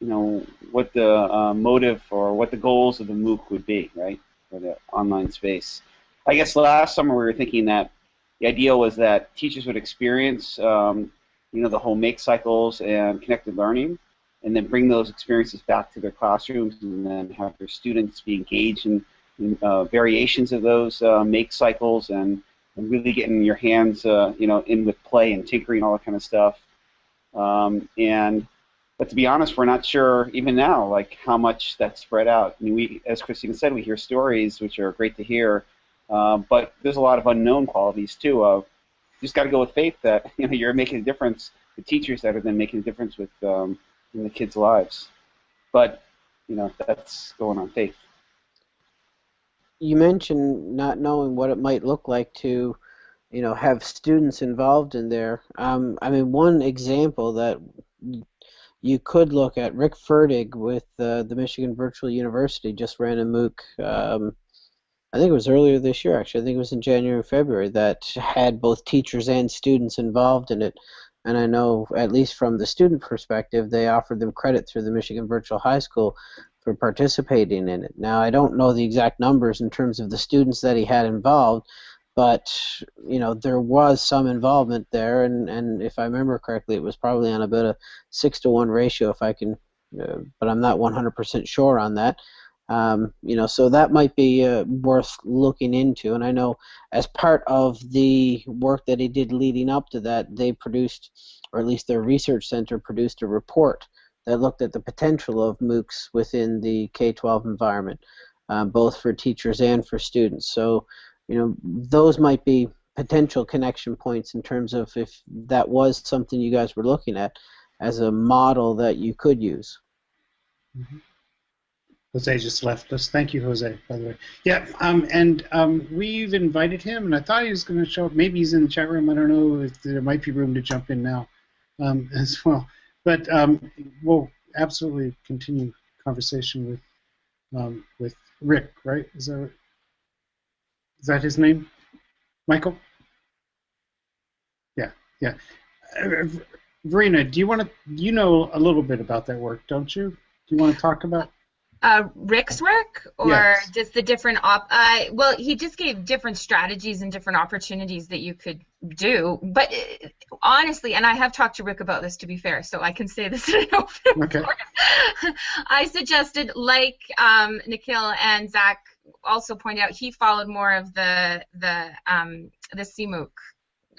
S8: you know what the uh, motive or what the goals of the MOOC would be, right, for the online space. I guess last summer we were thinking that the idea was that teachers would experience um, you know, the whole make cycles and connected learning, and then bring those experiences back to their classrooms, and then have their students be engaged in, in uh, variations of those uh, make cycles, and, and really getting your hands, uh, you know, in with play and tinkering, and all that kind of stuff. Um, and but to be honest, we're not sure even now, like how much that's spread out. I mean, we, as Christine said, we hear stories which are great to hear, uh, but there's a lot of unknown qualities too. Of you just got to go with faith that you know you're making a difference. The teachers that are then making a difference with um, in the kids' lives, but you know that's going on faith.
S7: You mentioned not knowing what it might look like to, you know, have students involved in there. Um, I mean, one example that you could look at Rick Ferdig with uh, the Michigan Virtual University just ran a MOOC. Um, I think it was earlier this year, actually. I think it was in January or February that had both teachers and students involved in it. And I know, at least from the student perspective, they offered them credit through the Michigan Virtual High School for participating in it. Now, I don't know the exact numbers in terms of the students that he had involved, but you know there was some involvement there, and, and if I remember correctly, it was probably on about a six to one ratio, if I can, uh, but I'm not 100% sure on that. Um, you know, so that might be uh, worth looking into. And I know as part of the work that he did leading up to that, they produced, or at least their research center produced a report that looked at the potential of MOOCs within the K-12 environment, uh, both for teachers and for students. So you know, those might be potential connection points in terms of if that was something you guys were looking at as a model that you could use.
S1: Mm-hmm. Jose just left us. Thank you, Jose, by the way. Yeah, um, and um, we've invited him, and I thought he was going to show up. Maybe he's in the chat room. I don't know if there might be room to jump in now um, as well. But um, we'll absolutely continue conversation with um, with Rick, right? Is that is that his name? Michael? Yeah, yeah. Uh, Verena, do you want to? You know a little bit about that work, don't you? Do you want to talk about?
S4: Uh, Rick's work, or
S1: Yes.
S4: just the different op? Uh, well, he just gave different strategies and different opportunities that you could do. But uh, honestly, and I have talked to Rick about this, to be fair, so I can say this in an open
S1: Okay.
S4: I suggested, like um, Nikhil and Zach also pointed out, he followed more of the the um, the CMOOC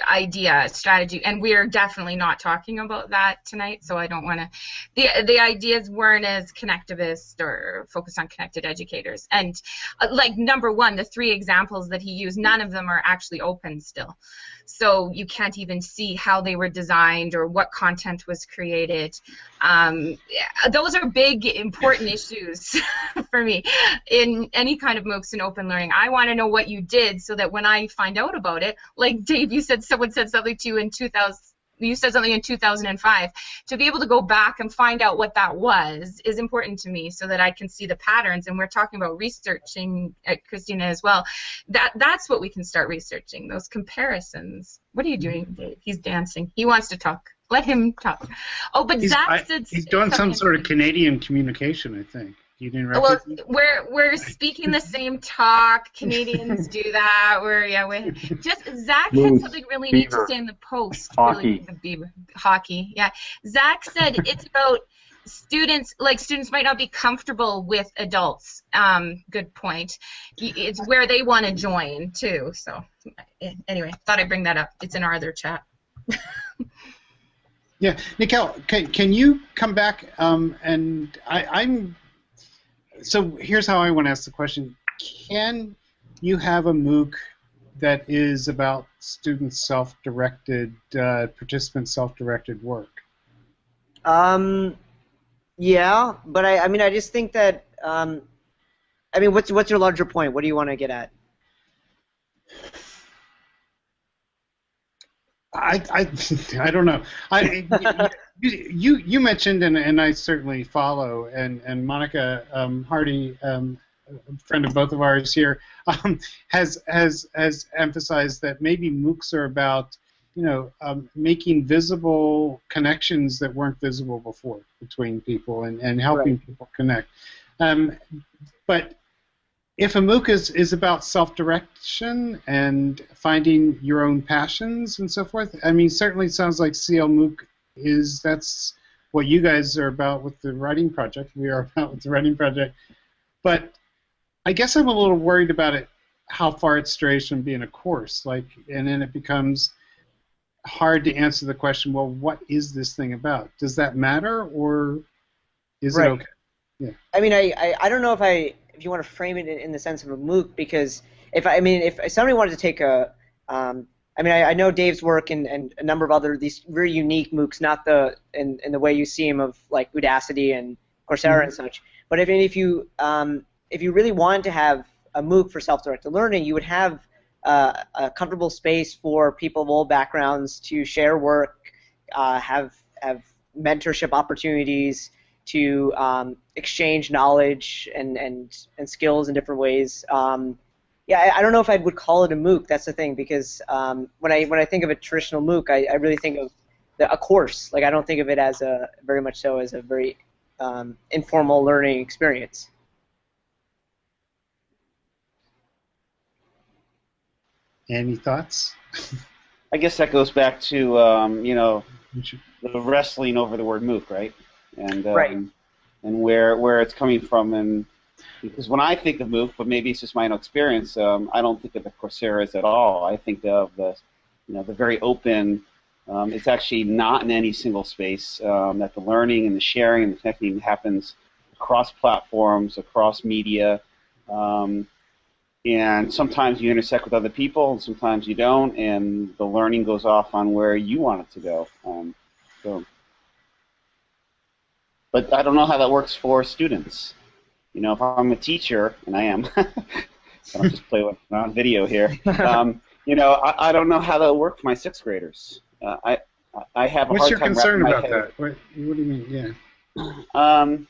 S4: idea strategy, and we're definitely not talking about that tonight. So I don't want to. the The ideas weren't as connectivist or focused on connected educators. And uh, like number one, the three examples that he used, none of them are actually open still so you can't even see how they were designed or what content was created. Um, those are big, important issues for me. In any kind of MOOCs and open learning. I want to know what you did so that when I find out about it, like Dave, you said someone said something to you in 2000 you said something in 2005 to be able to go back and find out what that was is important to me so that i can see the patterns. And we're talking about researching at christina as well. That that's what we can start researching those comparisons. What are you doing? Dave he's dancing. He wants to talk. Let him talk. Oh but
S1: He's,
S4: zach
S1: I- he's doing some sort of Canadian communication, I think. You didn't
S4: well,
S1: recognize?
S4: we're we're speaking the same talk. Canadians do that. We're yeah, we just Zach had
S11: Moose,
S4: something really neat to say in the post.
S11: hockey.
S4: Really, the hockey. Yeah, Zach said it's about students. Like students might not be comfortable with adults. Um, good point. It's where they want to join too. So anyway, thought I'd bring that up. It's in our other chat.
S1: Yeah, Nikhil, can, can you come back? Um, and I, I'm. So here's how I want to ask the question: Can you have a MOOC that is about student self-directed, uh, participant self-directed work?
S12: Um, yeah, but I, I mean, I just think that, um, I mean, what's what's your larger point? What do you want to get at?
S1: I, I, I don't know. I, you, you mentioned, and, and I certainly follow, and, and Monica um, Hardy, um, a friend of both of ours here, um, has, has, has emphasized that maybe MOOCs are about, you know, um, making visible connections that weren't visible before between people and, and helping people connect. Um, but if a MOOC is, is about self-direction and finding your own passions and so forth, I mean, certainly it sounds like CL MOOC is that's what you guys are about with the writing project. We are about with the writing project, but I guess I'm a little worried about it, how far it strays from being a course, like, and then it becomes hard to answer the question. Well, what is this thing about? Does that matter, or is
S12: Right.
S1: it okay? Yeah.
S12: I mean, I, I, I don't know if I if you want to frame it in, in the sense of a MOOC because if I, I mean if somebody wanted to take a um, I mean I, I know Dave's work and, and a number of other these very unique MOOCs, not the in, in the way you see them of like Udacity and Coursera and such. But if if you um, if you really wanted to have a MOOC for self-directed learning, you would have uh, a comfortable space for people of all backgrounds to share work, uh, have have mentorship opportunities, to um, exchange knowledge and, and, and skills in different ways. Um, yeah, I, I don't know if I would call it a MOOC. That's the thing because um, when I when I think of a traditional MOOC, I, I really think of the, a course. Like I don't think of it as a very much so as a very um, informal learning experience.
S1: Any thoughts?
S8: I guess that goes back to um, you know the wrestling over the word MOOC, right? And um,
S12: Right.
S8: and where where it's coming from, and because when I think of MOOC, but maybe it's just my own experience, um, I don't think of the Coursera's at all. I think of the you know the very open. Um, it's actually not in any single space. Um, that the learning and the sharing and the connecting happens across platforms, across media. Um, and sometimes you intersect with other people, and sometimes you don't, and the learning goes off on where you want it to go. Um, so, but I don't know how that works for students. You know, if I'm a teacher, and I am, I don't just play with on video here. Um, you know, I, I don't know how that'll work for my sixth graders. Uh, I I have a
S1: What's
S8: hard
S1: your
S8: time
S1: concern about
S8: head
S1: that? What, what do you mean? Yeah.
S8: um,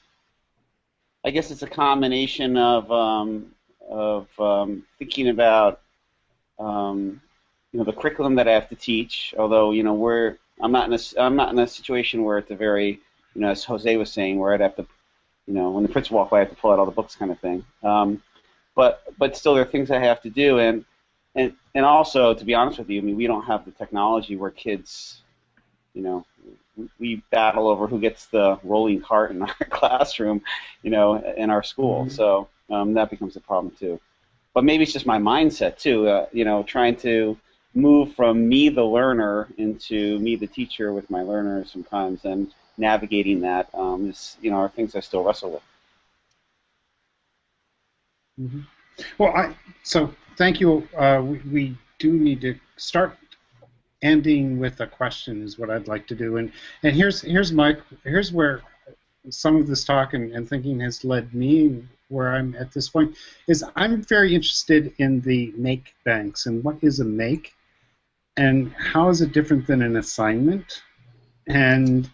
S8: I guess it's a combination of um, of um, thinking about um, you know the curriculum that I have to teach. Although you know we're I'm not in a I'm not in a situation where it's a very you know as Jose was saying where I'd have to you know when the principal walk by I have to pull out all the books kind of thing. Um, but but still there are things I have to do and and and also to be honest with you, I mean we don't have the technology where kids you know we- we battle over who gets the rolling cart in our classroom, you know, in our school.
S1: Mhm.
S8: So um, that becomes a problem too. But maybe it's just my mindset too. Uh, you know, trying to move from me the learner into me the teacher with my learners sometimes, and navigating that um, is you know are things I still wrestle with.
S1: Mhm. Well, I so thank you. Uh, we, we do need to start ending with a question is what I'd like to do, and and here's here's my here's where some of this talk and, and thinking has led me where I'm at this point is I'm very interested in the make banks and what is a make and how is it different than an assignment and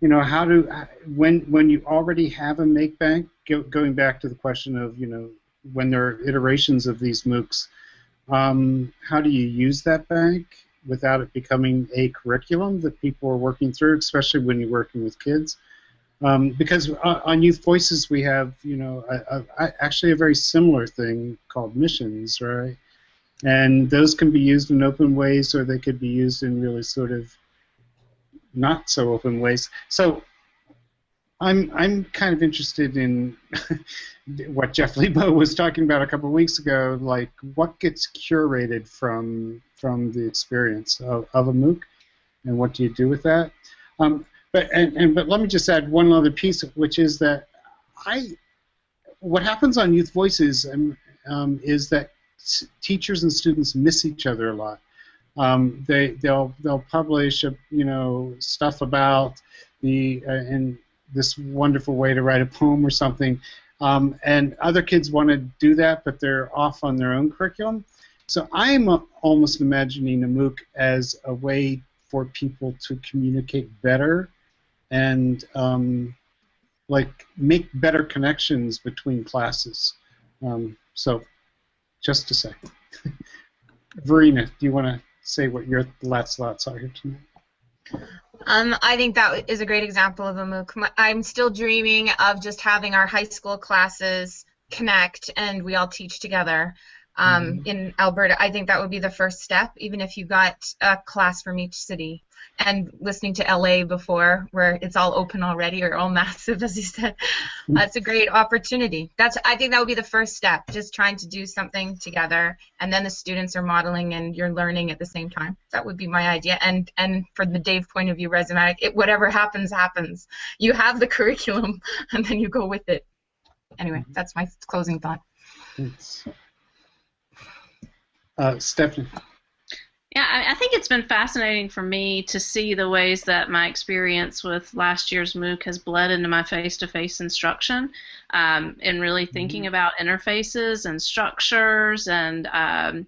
S1: you know how do when when you already have a make bank go, going back to the question of you know when there are iterations of these MOOCs um, how do you use that bank without it becoming a curriculum that people are working through especially when you're working with kids? Um, because on, Youth Voices we have you know a, a- actually a very similar thing called missions right? And those can be used in open ways or they could be used in really sort of not so open ways. So I'm I'm kind of interested in what Jeff Lebow was talking about a couple of weeks ago, like what gets curated from from the experience of, of a MOOC, and what do you do with that? Um, but and, and but let me just add one other piece, which is that I what happens on Youth Voices um, um, is that teachers and students miss each other a lot um, they they'll they'll publish uh, you know stuff about the uh, in this wonderful way to write a poem or something, um, and other kids want to do that, but they're off on their own curriculum. So I'm uh, almost imagining a MOOC as a way for people to communicate better and um, like make better connections between classes. Um, so just to say. Verena, do you want to say what your last thoughts are here tonight?
S4: Um, I think that is a great example of a MOOC. I'm still dreaming of just having our high school classes connect and we all teach together um,
S1: Mm-hmm.
S4: in Alberta. I think that would be the first step, even if you got a class from each city. And listening to LA before, where it's all open already or all massive, as you said, that's a great opportunity. That's I think that would be the first step, just trying to do something together, and then the students are modeling and you're learning at the same time. That would be my idea. And and for the Dave point of view, Rhizomatic, it, whatever happens, happens. You have the curriculum, and then you go with it. Anyway, that's my closing thought.
S1: Thanks. Uh, Stephanie.
S6: Yeah, I, I think it's been fascinating for me to see the ways that my experience with last year's MOOC has bled into my face-to-face instruction, um, and really thinking about interfaces and structures and. Um,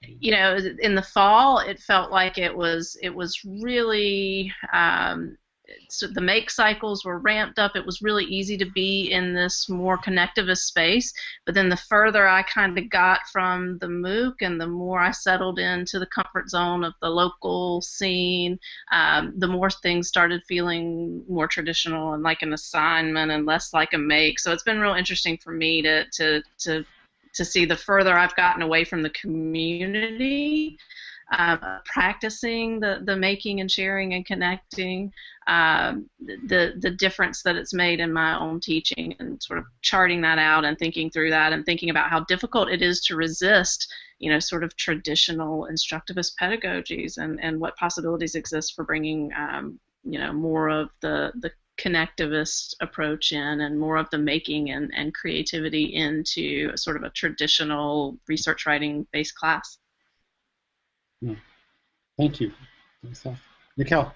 S6: you know, in the fall, it felt like it was it was really um, so the make cycles were ramped up. It was really easy to be in this more connectivist space. But then the further I kind of got from the MOOC and the more I settled into the comfort zone of the local scene, um, the more things started feeling more traditional and like an assignment and less like a make. So it's been real interesting for me to to to to see the further I've gotten away from the community, uh, practicing the, the making and sharing and connecting, um, the the difference that it's made in my own teaching, and sort of charting that out and thinking through that and thinking about how difficult it is to resist, you know, sort of traditional instructivist pedagogies and, and what possibilities exist for bringing, um, you know, more of the the connectivist approach in and more of the making and, and creativity into sort of a traditional research writing based class.
S1: Hmm. Thank you. Nikhil, do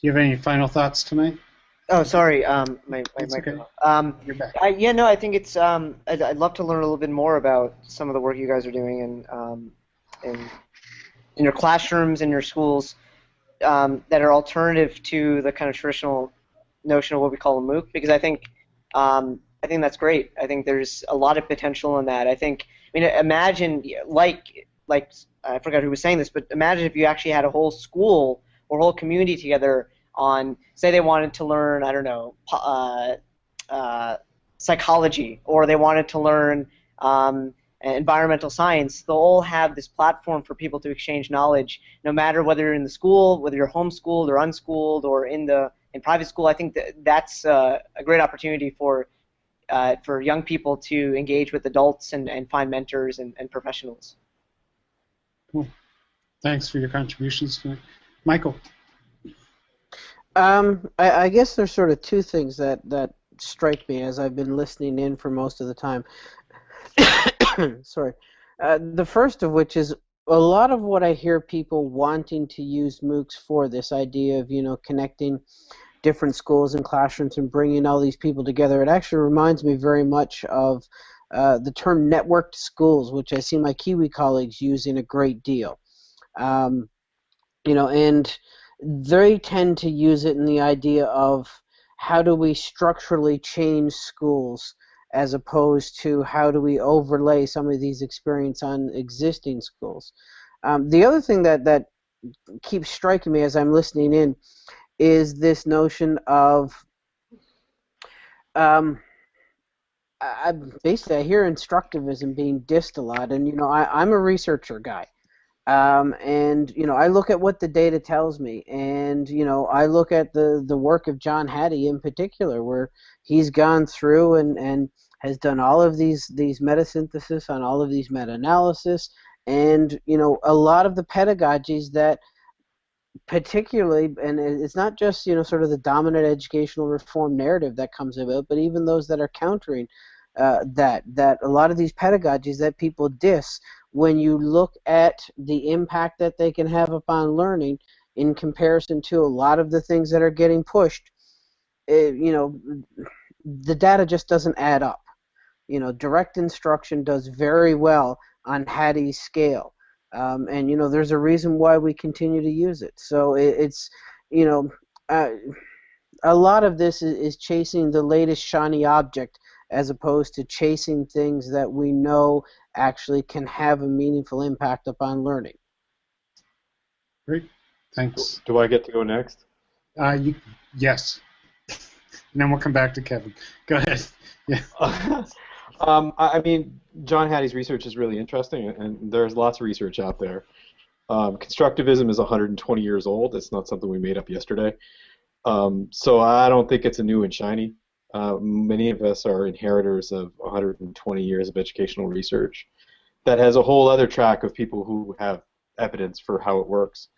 S1: you have any final thoughts tonight?
S12: Oh, sorry. Um, my my
S1: It's okay.
S12: Um,
S1: You're back.
S12: I, yeah, no, I think it's. Um, I'd, I'd love to learn a little bit more about some of the work you guys are doing and um, in in your classrooms in your schools um, that are alternative to the kind of traditional notion of what we call a MOOC. Because I think um, I think that's great. I think there's a lot of potential in that. I think. I mean, imagine like like I forgot who was saying this, but imagine if you actually had a whole school or whole community together on, say, they wanted to learn, I don't know, uh, uh, psychology, or they wanted to learn um, environmental science. They'll all have this platform for people to exchange knowledge, no matter whether you're in the school, whether you're homeschooled or unschooled, or in the in private school. I think that that's uh, a great opportunity for uh, for young people to engage with adults and, and find mentors and, and professionals.
S1: Cool. Thanks for your contributions tonight. Michael.
S7: Um, I, I guess there's sort of two things that, that strike me as I've been listening in for most of the time. Sorry. Uh, the first of which is a lot of what I hear people wanting to use MOOCs for this idea of, you know, connecting different schools and classrooms and bringing all these people together. It actually reminds me very much of uh, the term networked schools, which I see my Kiwi colleagues using a great deal. Um, you know, and they tend to use it in the idea of how do we structurally change schools as opposed to how do we overlay some of these experience on existing schools. Um, the other thing that, that keeps striking me as I'm listening in is this notion of um, I, basically I hear instructivism being dissed a lot, and you know I, I'm a researcher guy, um, and you know I look at what the data tells me, and you know I look at the the work of John Hattie in particular, where he's gone through and and has done all of these these metasynthesis on all of these meta-analysis, and you know a lot of the pedagogies that particularly, and it's not just you know sort of the dominant educational reform narrative that comes about, but even those that are countering uh, that that a lot of these pedagogies that people diss when you look at the impact that they can have upon learning in comparison to a lot of the things that are getting pushed, it, you know, the data just doesn't add up. You know, direct instruction does very well on Hattie's scale. Um, and you know there's a reason why we continue to use it. So it, it's you know uh, a lot of this is, is chasing the latest shiny object as opposed to chasing things that we know actually can have a meaningful impact upon learning.
S1: Great. Thanks.
S11: Do I get to go next?
S1: Uh, you, yes. and then we'll come back to Kevin. Go ahead. Yeah.
S11: um, I mean, John Hattie's research is really interesting, and there's lots of research out there. Um, constructivism is 120 years old. It's not something we made up yesterday. Um, so I don't think it's a new and shiny. Uh, many of us are inheritors of 120 years of educational research that has a whole other track of people who have evidence for how it works.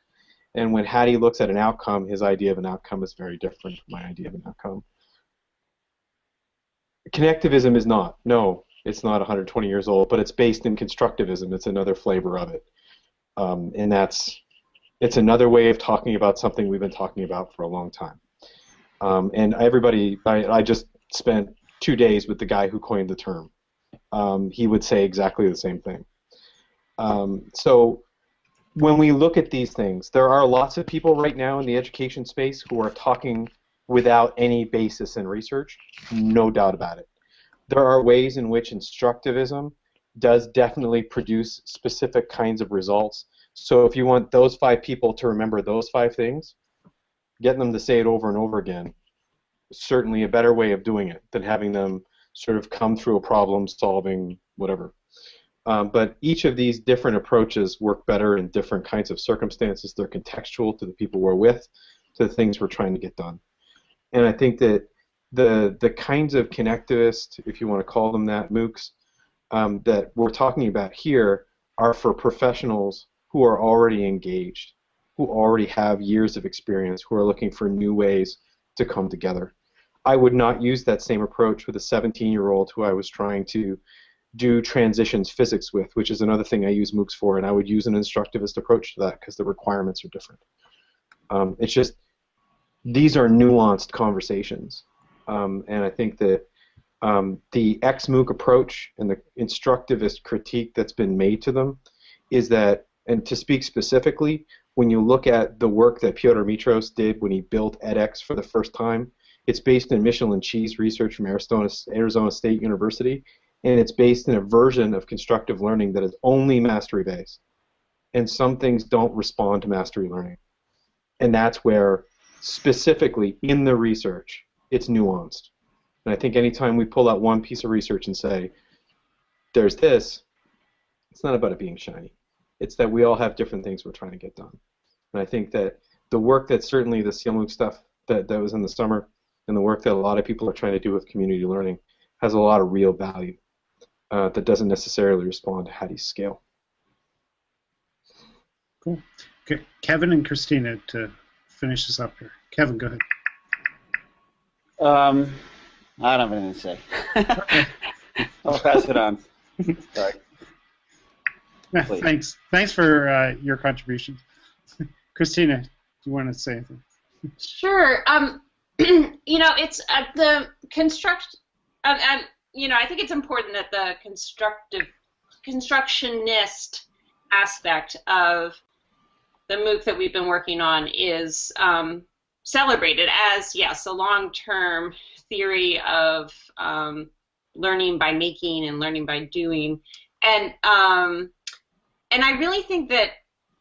S11: And when Hattie looks at an outcome, his idea of an outcome is very different from my idea of an outcome. Connectivism is not. No, it's not 120 years old, but it's based in constructivism. It's another flavor of it. Um, and that's it's another way of talking about something we've been talking about for a long time. Um, and everybody, I, I, just spent two days with the guy who coined the term. Um, he would say exactly the same thing. Um, so when we look at these things, there are lots of people right now in the education space who are talking without any basis in research, no doubt about it. There are ways in which instructivism does definitely produce specific kinds of results. So if you want those five people to remember those five things, getting them to say it over and over again is certainly a better way of doing it than having them sort of come through a problem solving whatever. Um, but each of these different approaches work better in different kinds of circumstances. They're contextual to the people we're with, to the things we're trying to get done. And I think that the the kinds of connectivist, if you want to call them that, MOOCs, um, that we're talking about here are for professionals who are already engaged who already have years of experience, who are looking for new ways to come together. I would not use that same approach with a 17 year old who I was trying to do transitions physics with, which is another thing I use MOOCs for, and I would use an instructivist approach to that because the requirements are different. Um, it's just these are nuanced conversations, um, and I think that um, the XMOOC approach and the instructivist critique that's been made to them is that, and to speak specifically, when you look at the work that Piotr Mitros did when he built edX for the first time, it's based in Michelene Chi's research from Arizona, Arizona State University, and it's based in a version of constructive learning that is only mastery based. And some things don't respond to mastery learning. And that's where, specifically in the research, it's nuanced. And I think anytime we pull out one piece of research and say, there's this, it's not about it being shiny. It's that we all have different things we're trying to get done. And I think that the work that certainly the CLMOOC stuff that, that was in the summer and the work that a lot of people are trying to do with community learning has a lot of real value uh, that doesn't necessarily respond to Hattie's scale.
S1: Cool. Kevin and Christina to finish this up here. Kevin, go ahead.
S8: Um, I don't have anything to say. I'll pass it on. Sorry.
S1: Please. Thanks. Thanks for uh, your contributions. Christina, do you want to say anything?
S10: Sure. Um, you know, it's uh, the construct. Um, um, you know, I think it's important that the constructive, constructionist aspect of the MOOC that we've been working on is um, celebrated as yes, a long-term theory of um, learning by making and learning by doing, and um, and I really think that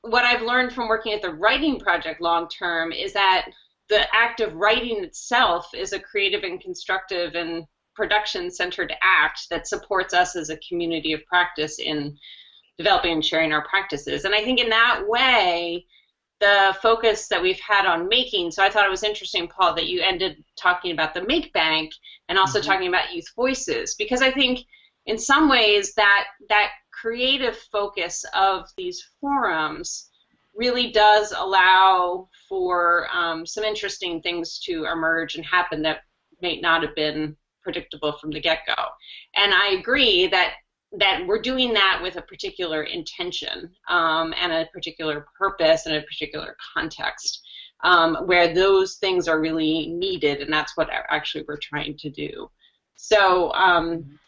S10: what I've learned from working at the writing project long term is that the act of writing itself is a creative and constructive and production centered act that supports us as a community of practice in developing and sharing our practices. And I think in that way, the focus that we've had on making, so I thought it was interesting, Paul, that you ended talking about the Make Bank and also mm-hmm. talking about youth voices, because I think in some ways that that creative focus of these forums really does allow for um, some interesting things to emerge and happen that may not have been predictable from the get-go. And I agree that that we're doing that with a particular intention um, and a particular purpose and a particular context um, where those things are really needed, and that's what actually we're trying to do. So um,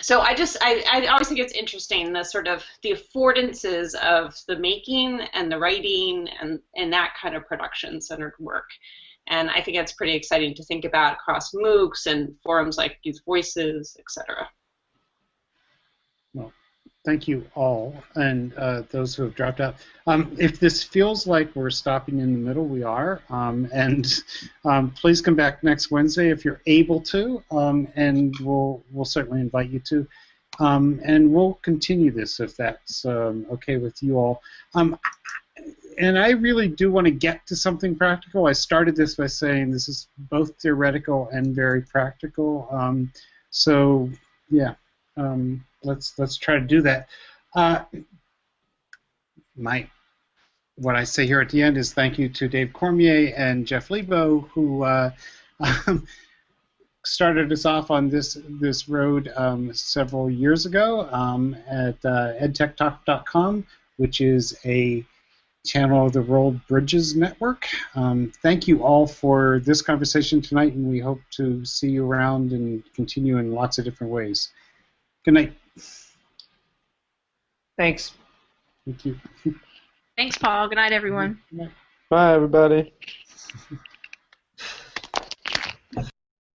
S10: so I just I, I always think it's interesting the sort of the affordances of the making and the writing and and that kind of production centered work. And I think it's pretty exciting to think about across MOOCs and forums like Youth Voices, etc.
S1: Thank you all, and uh, those who have dropped out. Um, if this feels like we're stopping in the middle, we are. Um, and um, please come back next Wednesday if you're able to, um, and we'll we'll certainly invite you to. Um, and we'll continue this if that's um, okay with you all. and I really do want to get to something practical. I started this by saying this is both theoretical and very practical. so yeah. Um, let's let's try to do that. Uh, my what I say here at the end is thank you to Dave Cormier and Jeff Lebow who uh, um, started us off on this this road um, several years ago um, at uh, edtechtalk.com, which is a channel of the World Bridges Network. Um, thank you all for this conversation tonight, and we hope to see you around and continue in lots of different ways. Good night.
S12: Thanks.
S1: Thank you.
S6: Thanks, Paul. Good night, everyone.
S11: Bye, everybody.